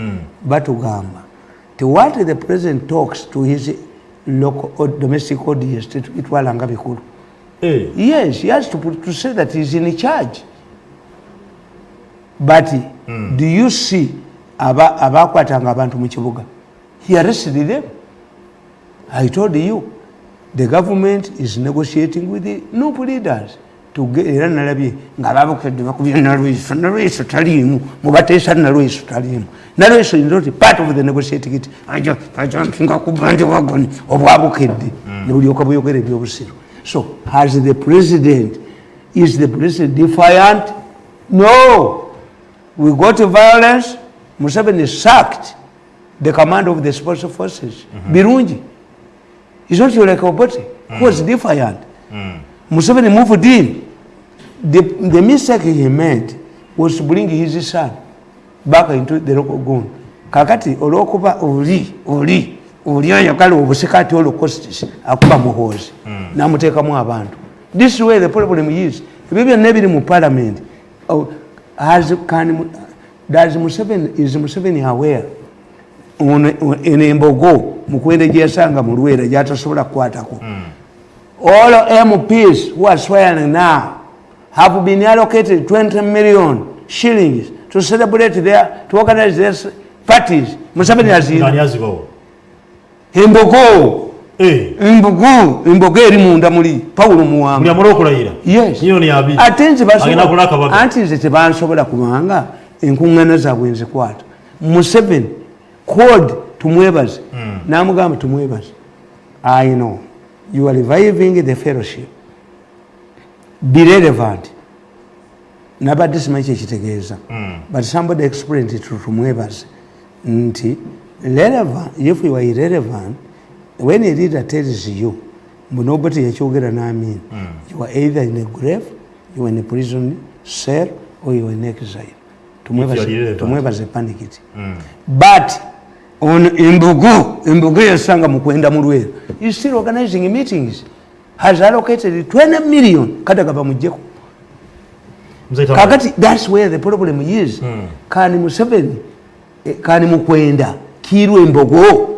Batugamba ti what the president talks to his local or domestic audience tetubitwala nga bikulu. Eh, yes he has to, put, to say that he's in charge. But do you see aba- abakwatanga abantu mu kibuga? He arrested them. I told you the government is negotiating with the nup leaders. to era nalabye nga babukedde bakubye nalweso nalweso taliimu mubateesa nalweso taliimu. Nalweso is not part of the negotiating it aja aja mpinga kubanja wagoni obwabukedde ne bulyoka buyogera ebyobusiru so has the president is the president defiant? No. We got violence. Museveni sacked the command of the special forces. Birungi. Is not like obote who was defiant museveni moved in the, the mistake he made was to bring his son back into the local gun kakati olwokuba oli oli oli ayagala obusikati holocostis akuba muhoozi namuteekamu abantu. This is where the problem is. Ebyo byonna ebiri mu parliament oh, has, can, does museveni, is museveni aware? Eno embogo mukwende gyeyasanga mu lwera gyatasobola kukwatako all mps who are swearing now have been allocated 20 million shillings to celebrate their to organize their, parties. Museveni azina azibawo embogo Eh, embogo embogo eri munda muli. Pawulo buli muwanga amala okulayira Yes. miliyoni abiri ate nze basobola- anti nze tebansobola kubanga enkuŋŋaana zaabwe nzikwata museveni code tumwebaze. Namugamba tumwebaze i know you are reviving the fellowship. Be relevant. Nabadde simanyi kyekitegeeza but somebody explained it to tumwebaze nti relevant if you are irrelevant when a leader tells you nobody yakyogera n'amin you are either in a grave you are in a prison cell or you are in exile. Tumwebaze- panikiti but on embogo embogo yasanga mukwenda mu lwera is still organizing meetings. Has allocated 20 million. Kati gaba Tamale. kakati thats where the problem is. Kani museveni eh, kani mukwenda kirwa embogo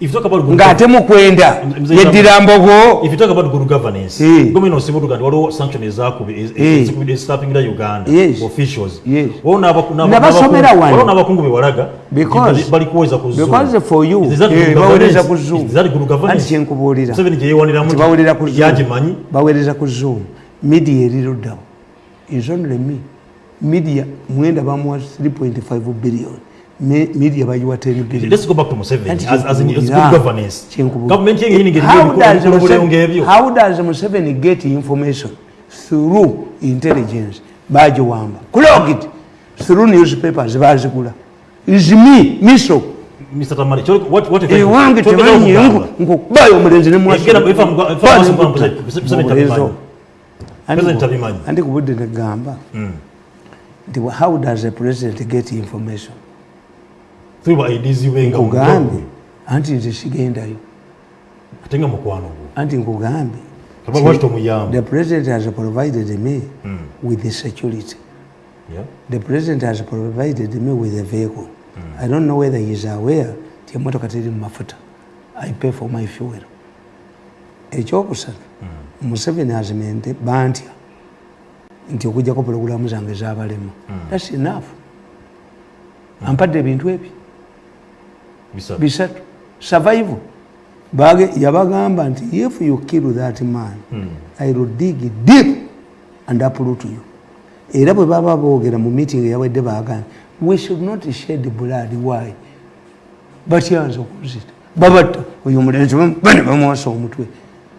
If you talk about good ng'ate mukwenda Mzee yeddira mbogo If you talk about good governance, Eh. gomina osibutuka nti waliwo sanction ezakubye Eh. ezikubidde ezitappingira Uganda Yes. officials. Yes. Waliwo n'abaku- n'aba- Nabasomera n'abakungu- wano. waliwo n'abakungu be walaga Because- bali- kuweza ku Zoom. because for you Is that bawereza ku governance? zoom Is that good governance? anti kyenkubuulira Museveni gye yeewaniramu nti nti bawerera ku Zoom. yagimanyi bawereza ku zoom media eriruddawo is only me media mwenda bamuwa 3.5 billion media bagiwa 10 billion Let's go back to Museveni as, as in, as good governance. Kyenkubuulira. Government yenge yini ngeri How does Museveni- ngeri how does museveni get information? Through intelligence. Bagiwamba. Clogged. Through newspapers. Bazigula. Is me miso. Mr. Tamale, cholo- what what if ewange cholo- temanyi cholo- nkukubayo omulenzi Egera- if I'm- if I'm- if I'm- Museveni tabimanyi. President tabimanyi. anti ku budde negamba nti how does a president get information Through by IDs wenga nkugambye anti nze sigendayo ate nga mukwano gwo. anti nkugambye tomuyamba? the president has provided me with the security. Yeah. the president has provided me with a vehicle. I don't know whether he is aware ti emotoka teri mu mafuta. I pay for my fuel. Ekyokusatu museveni azimente bantya nti okujjako pulogulamu zange zabalema thats enough. Ampadde ebintu ebyo Bisatu. survival. Bage- yabagamba nti if you kill that man i will dig deep and uproot you. Era bwe baba boogera mu meeting eyawedde bagambye we should not shed blood. Why? Batyanza okuzita. Babatta. Oyo omulenzi bane bamuwasa omutwe.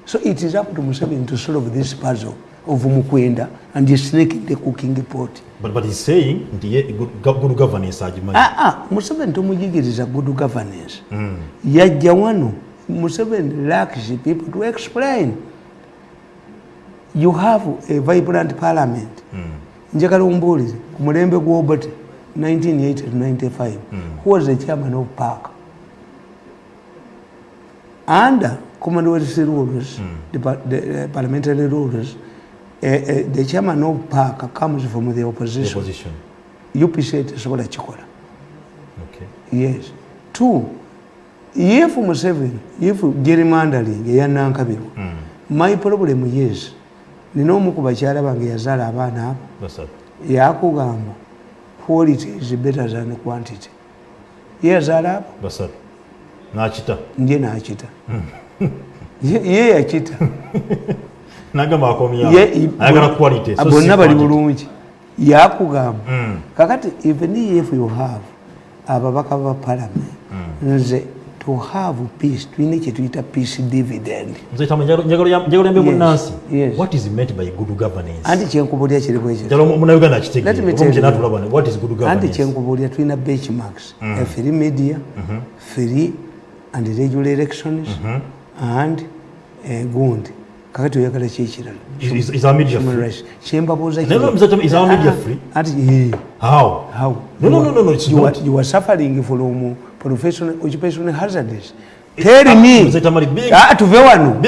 So it is up to museveni to solve this puzzle of mukwenda and snake in the cooking pot. But, but he's saying ye good, go- good governance agimanyi. Ah, ah, museveni tomuyigiriza good governance. Yajja wano museveni lacks people to explain. You have a vibrant parliament. Njagala ombuulize ku mulembe gw'obote 1980 to 95 who was the chairman of park? Under commonwealth rules the, pa- the uh, parliamentary rules the chairman of park comes from the The opposition opposition. upc tesobola kikola Okay. yes two if museveni if gerrymandering eyanankabirwa my problem is nina omu ku bakyala bange yazaala abaana abo Basatu. yakugamba quality is better than quantity ye yazaala abo Basatu. N'akita. nje nakita Ye- ye yakita N'agamba akomyawo. Ye- Ayagala quality. so bonna si bali quantity. bulungi yakugamba Mm. kakati even if you have ababaka ba parliament nze to have peace tulina kyetuyita peace dividend Mzee Tamale, njagala- njagala njagala yambe Yes, munnansi. yes. What is meant by good governance? anti kyenkubulya kiri bwekyo Njagala munnayuganda Let me akitegeere. tell Oba you. natulaba ne, What is good anti governance? kyenkubulya tulina benchmarks free media free and regular elections and eh, gundi kakati oyagala kyekirala Is- is- is our media Human free? rights. kyembabuuza Never, Mzee Tamale, is our media free? anti How? how No, no, no, no, no, it's you not. Are, suffering from professional occupational hazards tell me Ah, tuve wano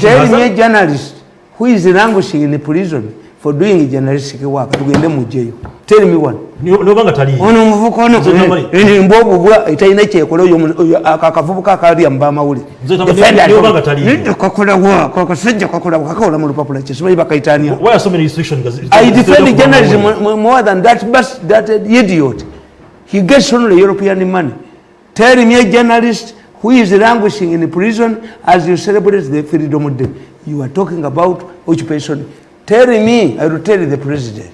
tell me a journalist who is languishing in prison for doing journalistic work tugende mujjeyo tell me one Niyo- niyo banga taliiyo. ono omuvuka ono Mzee Tamale. embwobubwa etalina kyekola oyo omu- oyo ako akavubuka akalya mubamawuli Mzee Tamale, niyo banga taliiyo. kakolawa kakasajja kakolawa kakawola mu lupapula kyesimanyi bakaitania Why are so many restrictions? I defend it's- journalism mo- more than that, bus, that idiot. he gets only european money tell me a journalist who is languishing in prison as you celebrate the freedom day you are talking about occupation tell me i will tell the president.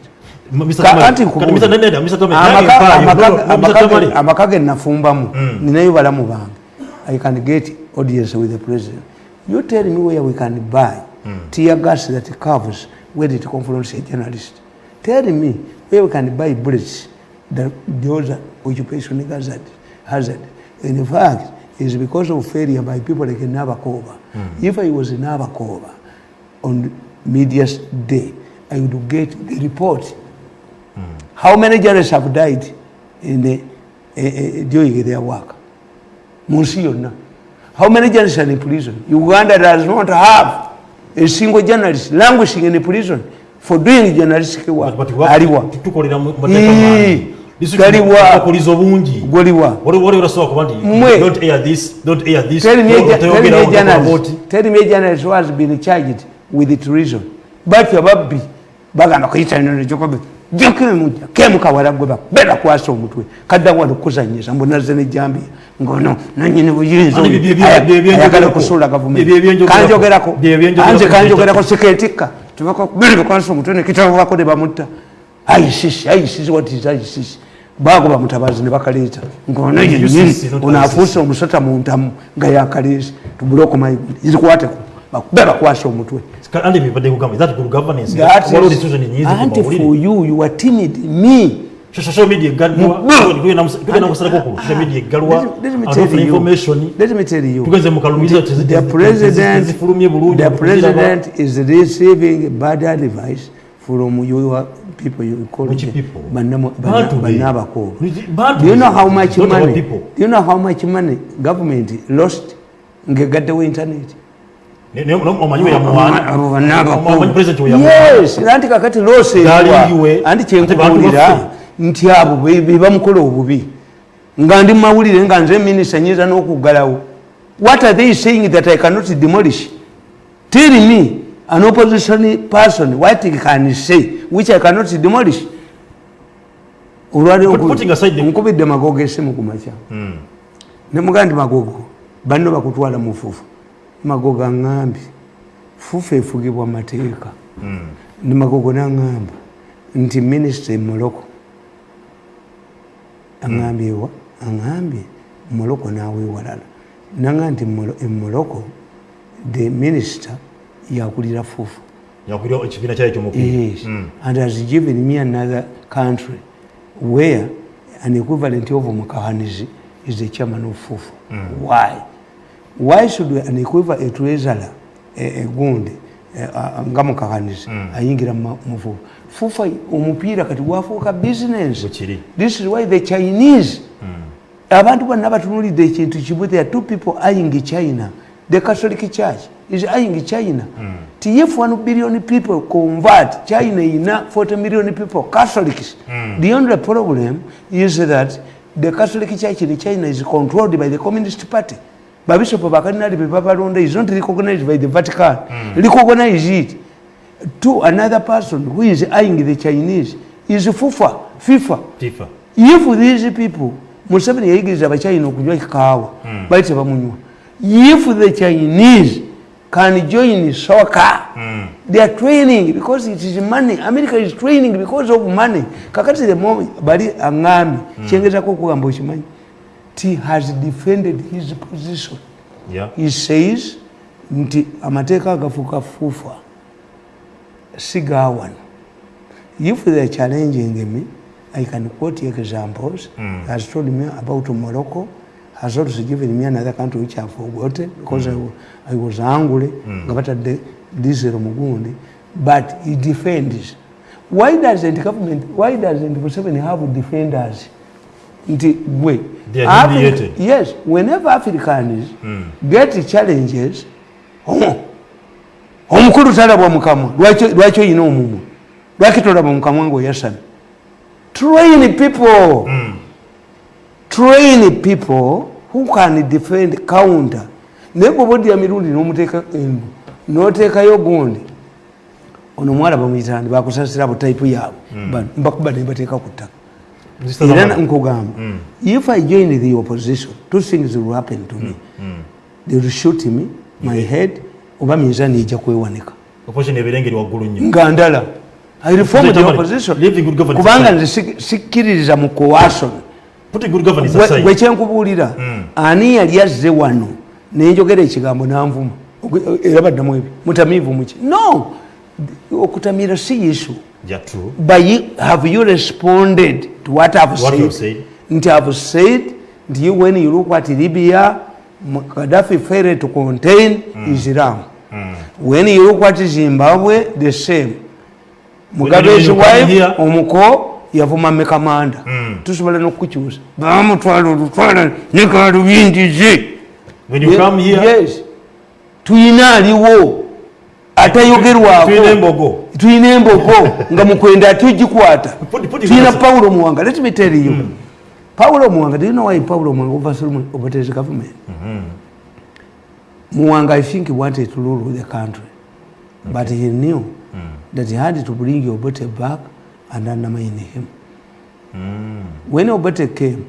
Amaka- ge nafumbamu ninayo balamu bange. I can get audience with the president. You tell me where we can buy tear gas that covers where it confronts a journalist. Tell me where we can buy bullets that those occupation hazard hazard in fact is because of failure by people like Nabakova. If I was in Nabakova on media's day, I would get the report how many journalists have died in the, uh, uh, during their work? Munsi yonna. How many journalists are in prison? Uganda does not have a single journalist languishing in a prison for doing journalistic work. Aliwa. Ii, galiwa. tukuliza obungi Goliwa. waliwo orasobola kuba nti Mwe. don't air this don't air this Tell me, a Toyogera- ju- tell me toyogera a ngo journalist, about- tell me a journalist who has been charged with treason. Batyo babbi bagamba kuyita ino nekyokobe jakemujja kemukawala gwe babe bakwasa omutwe. Kadda wano kuzanyisa mbunaze nejambiya ngono nanyini buyinza ayagala kusuula Bye- gavumenti. bye- byenjogerako. kanjogerako Bye- byenjogerako. anze kanjogerako siketikka tubakubiri bakwasa omutwe nekitavubako ne bamutta. Aisisi aisisi what is aisisi bagoba mutabazi ne bakaleeta. Ngono yenyini ono afuuse omusota mu ntamu nga yakaleesi tubule okumayiguli zikwateko bakube bakwasa omutwe anti for you you are timid me social media tugenda kusalako ku social media egalwa you. information Let me tell you. tugenze mu kalumiriza The president, tezifulumye bulungi the president is receiving bad advice from your people you call Which people? Banamu- Bantu bana- be. banabakulu. Bantu Do you know how much money? Do you know how much money government lost ngegaddewo internet? Yes, anti kakati Galingiwe. anti kyenkubuulira nti abo be be bamukola obubi. Nga ndi mumawulire nga nze minisita nyinza n'okuggalawo. What are they saying that i cannot demolish? Tell me an opposition person what he can say which i cannot demolish? Put- putting aside the- nkubidde magogo esimu ku makya nemugaa ndi magogo banno bakutwala mu magogo aŋŋambye fufu efugibwa mateeka ne magogo naŋŋamba nti minisita emoloko aŋambyewa aŋambye moloko naweewalala naŋa nti Molo- emoloko the minister yakulira fufu. Yakulira ekibiina kyayo ekyomupiira Yes. And has given me another country where an equivalent of Mukahanizi is the chairman of FUFU. Why? Why should an equivalent a treasurer, a, a gundi, nga mukahanizi ayingira mu mu fufu? Fufa omupiira kati gwafuuka business. This is why the chinese abantu bonna batunulidde ekintu kibu there are two people eyeing china the catholic church is eyeing china. Ti if 1 billion people convert china ina 40 million people catholics. The only problem is that the catholic church in china is controlled by the communist party babishopu bakalinali bebabalonda is not recognized by the vatican. Recognize it. To another person who is eyeing the chinese is fufa fifa. Tifa if these people museveni yayigiriza abachina okunywa kaawa bali tebamunywa if the chinese can join soccer they are training because it is money. America is training because of money. Kakati the moment bali aŋambi kyengezako okugamba okimanyi ti has defended his position. Yeah. he says nti amateeka agafuuka fuufa si gaawano if they are challenging me i can quote examples. Mm. has told me about morocco has also given me another country which i've forgotten because mm. I, I was angry nga batadde diesel mugundi. But he defends. Why doesn't government why doesn't museveni have defenders nti gwe yes whenever africans get challenges oh, omukulu talabwa mukamwa Lwaki- oyina omumwa lwaki tolaba mukamwa ngaoyasamye train people. Train people who can defend counter. Naye bwoba oddira mirundi nomuteeka endu noteekayo gundi ono omwala bamuyitandi bakusasira butaipu yaabwe. Bano, mbakuba ne bateeka ku ttaka. Era Zamani. nkugamba if i join the opposition two things will happen to me. They will shoot me my head oba minzani ejja kwewanika opposition ebirengeri waggulu nnyo. Nga ndala. I reform Mr. the opposition leave the good governance kubanga aside. nze si- sikkiririza mu coason putting good governance Gwe- aside. gwe kyenkubuulira ani yali azze wano? Nenjogera ekigambo nanvuma. Ogwe- era baddamu ebyo mutamiivu muki no! Okutamira si issue ja true. But you, have you responded to what I've What said? Nti I've said, nti you, when you look at Libya, Gaddafi failed to contain Islam. When you look at Zimbabwe, the same. Mugabe's wife, omuko, yavuma mekamanda. Tusobola n'okukyusa. Bamutwala olutwala ne kalubingize. when you come here Yes. Tuyina aliwo atayogerwako. tulina embogo. Nga mukwenda put it tulina paulo muwanga. Let me tell you. Paulo muwanga do you know why paulo muwanga overthrew Obote's government? Muwanga i think he wanted to rule the country. But he knew that he had to bring obote back and undermine him. When obote came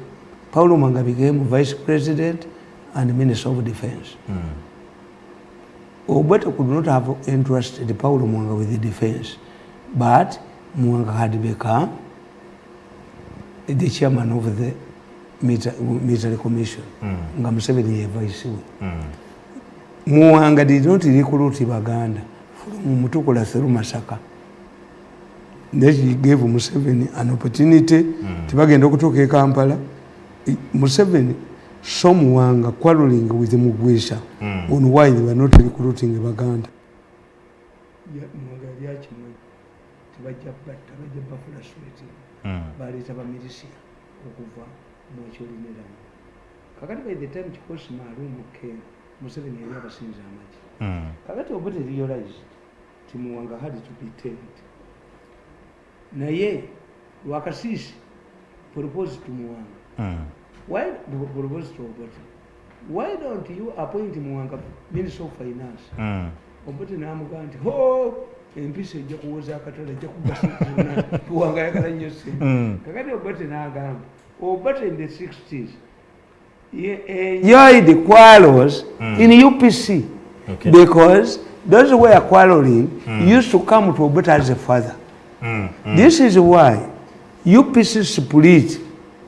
paulo muwanga became vice president and minister of defense Obote could not have entrusted Paulo Mwanga with the defense, but Mwanga had become the chairman of the milita- military commission. Nga Museveni ye vice we. Mwanga did not recruit Baganda from Mutukula through Masaka. Then he gave Museveni an opportunity tibagenda okutuuka e Kampala. Museveni Mwanga quarreling with Mugwisha on why they were not recruiting Baganda. Sweti baleeta bamilisiya okuva mwekyolineramu kakati by the time kikosi maalumu came museveni yali abasinza amagi. Kakati obote realized ti muwanga had to be tamed. Naye lwakasiisi propose to muwanga why propose to obote why don't you appoint muwanga minister of finance? Obote namugaa nti ho empisa ejja kuwoza akatale ejja kugasiuna muwanga ayagala nnyo sente kakati obote n'agamba obote in the 60s enjoyed quarrels in upc Okay. because those who were quarreling used to come to obote as a father. This is why upc split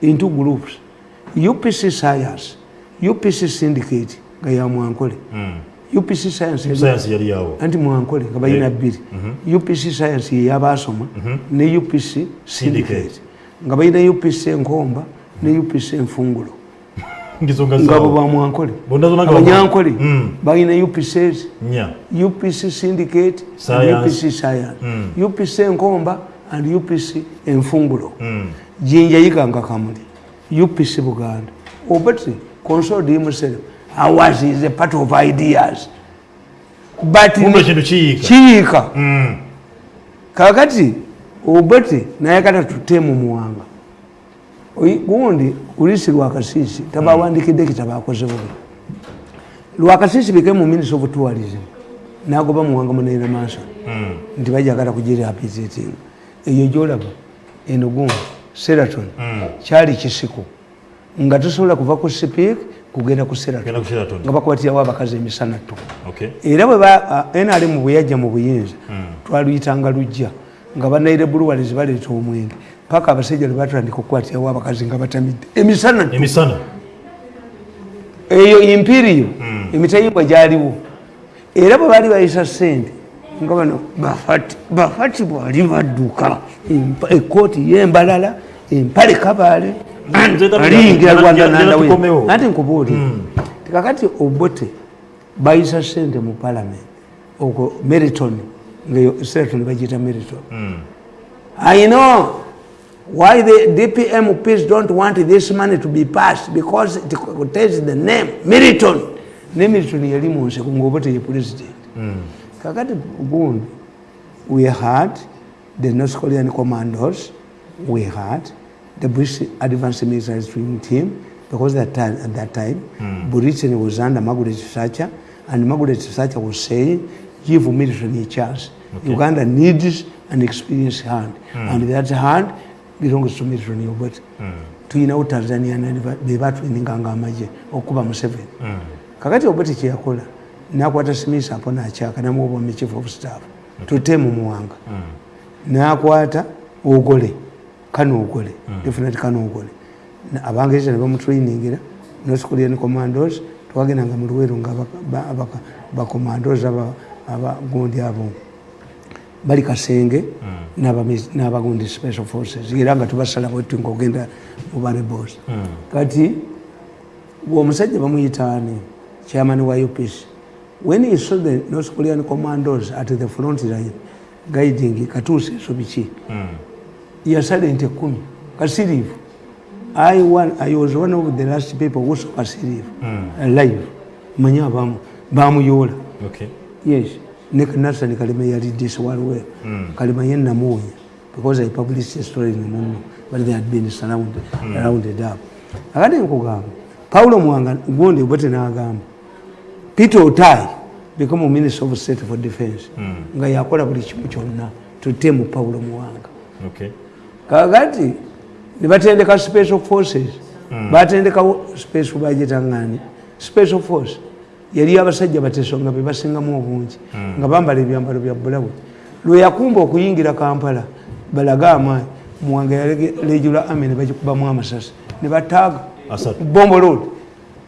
into groups upc science upc syndicate nga ya mwankole upc science science yali yawo anti mwankole nga balina bbiri upc science yeyabasoma ne upc syndicate Syndicate. nga balina upc enkomba ne upc enfungulo ngizonga nga bo zawo bamwankole Bonna zonna nga abanyankole Mm. balina upcs nya upc syndicate and Science. upc science upc enkomba and upc enfungulo Mm. jinja yiganga kamuli upc buganda. Obati consoled himself ours is a part of ideas. But kiyiika kiyiika Mm. kakati obati nayagala tutemu muwanga. Oyi- gundi ulisi lwakasisi tabawandikidde ekitabo akoze bubi lwakasisi became minister of tourism. Nagoba muwanga munaina manson nti bajagala kugirehabilitating eyo gyolaba eno gundi seraton. Kyali kisiko nga tosobola kuva ku sipiik kugenda ku seraton. Nga bakwatirawo abakazi emisana Okay. era bwe nrm bwe yajja mu buyinza twaluyitanga lujja. Nga banaire buluwalizi baleeta omwenge. Paka abasajja lwe batandika okukwatirawo abakazi nga batamidde. Emisana eyo impiriyo emitayimbwa gyaliwo. Era bwe baali bayisa sente nga bano bafati bwali badduka ekooti yembalala empale kabaale aliyingira nzeta nandawe anti nkubuulira tikakati obote bayisa sente mu palamenti okwo meriton ngaeyo sereton bagiyita meriton. I know why the DPMPs don't want this money to be passed because it contains the name Meriton. Ne Meriton yali mu nseko ng'obote ye president. Kakati gundi we had the North Korean commandos, we had the British advanced military training team because at that time, at that time Britain was under Margaret Thatcher and Margaret Thatcher was saying give military a chance. Uganda needs an experienced hand. And that hand belongs to milton obot tuyinawo tanzania bebatwininganga amagye okuba museveni kakati oboti kyeyakola nakwata smith apo nakyaka namuobwami chief of staff. Tute mumuwanga nakwata ogole kanogole definite kanogole abangereza nebamutrainingira noskulian commandos twagendanga muluweru nga bacommandos abagundi abo. Bali kasenge n'abagundi special forces. Era nga tubasala bwetu ngaogenda mubarebos kati omusajja bamuyitaani chairman wa upc when he saw the north korean commandos at the front line guiding katuuse eso biki yasala ente kumi kasiriivu I, one, I was one of the last people who saw kasiriivu alive. Manyi abamu bamuyoola Okay. yes. Nick nathan kalima yali this waliwe kalima ye namuwonya because i published a story in muno but they had been surrounded, rounded up. Akati nkugamba paulo mwanga gundi bwete nagamba peter otai become minister of state for defense. Nga yakola buli kimu kyonna tutemu paulo muwanga. Okay. kakati nebatendeka special forces. Batendekawo special bagitangani special force yali abasajja bateso nga bebasingamu obungi nga bambala ebyambalo bya bulawe lweyakumba okuyingira kampala balaga amaanyi muwanga yalegula ame nebagikubamu amasasi. Nebataaga Asatu. bombolod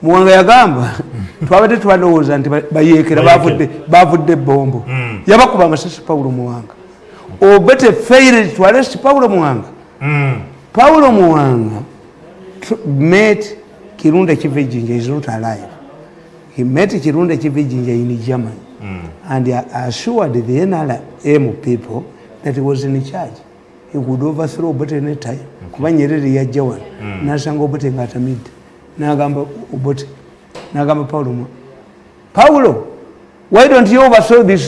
muwanga yagamba twabadde twalowooza nti ba- bayeekera bavudde- bavudde ebombo yabakuba amasasi pawulo muwanga. Obete failed to arrest paulo muwanga. Paulo muwanga tr- met kirunda kivejinja is not alive. He met kirunda kivejinja in germany. And he assured the nrm people that he was in charge. He could overthrow obote any time. Kuba nyerere yajja wano. Nasanga obote ngaatamidde nagamba obote nagamba paulo paulo why don't you overthrow this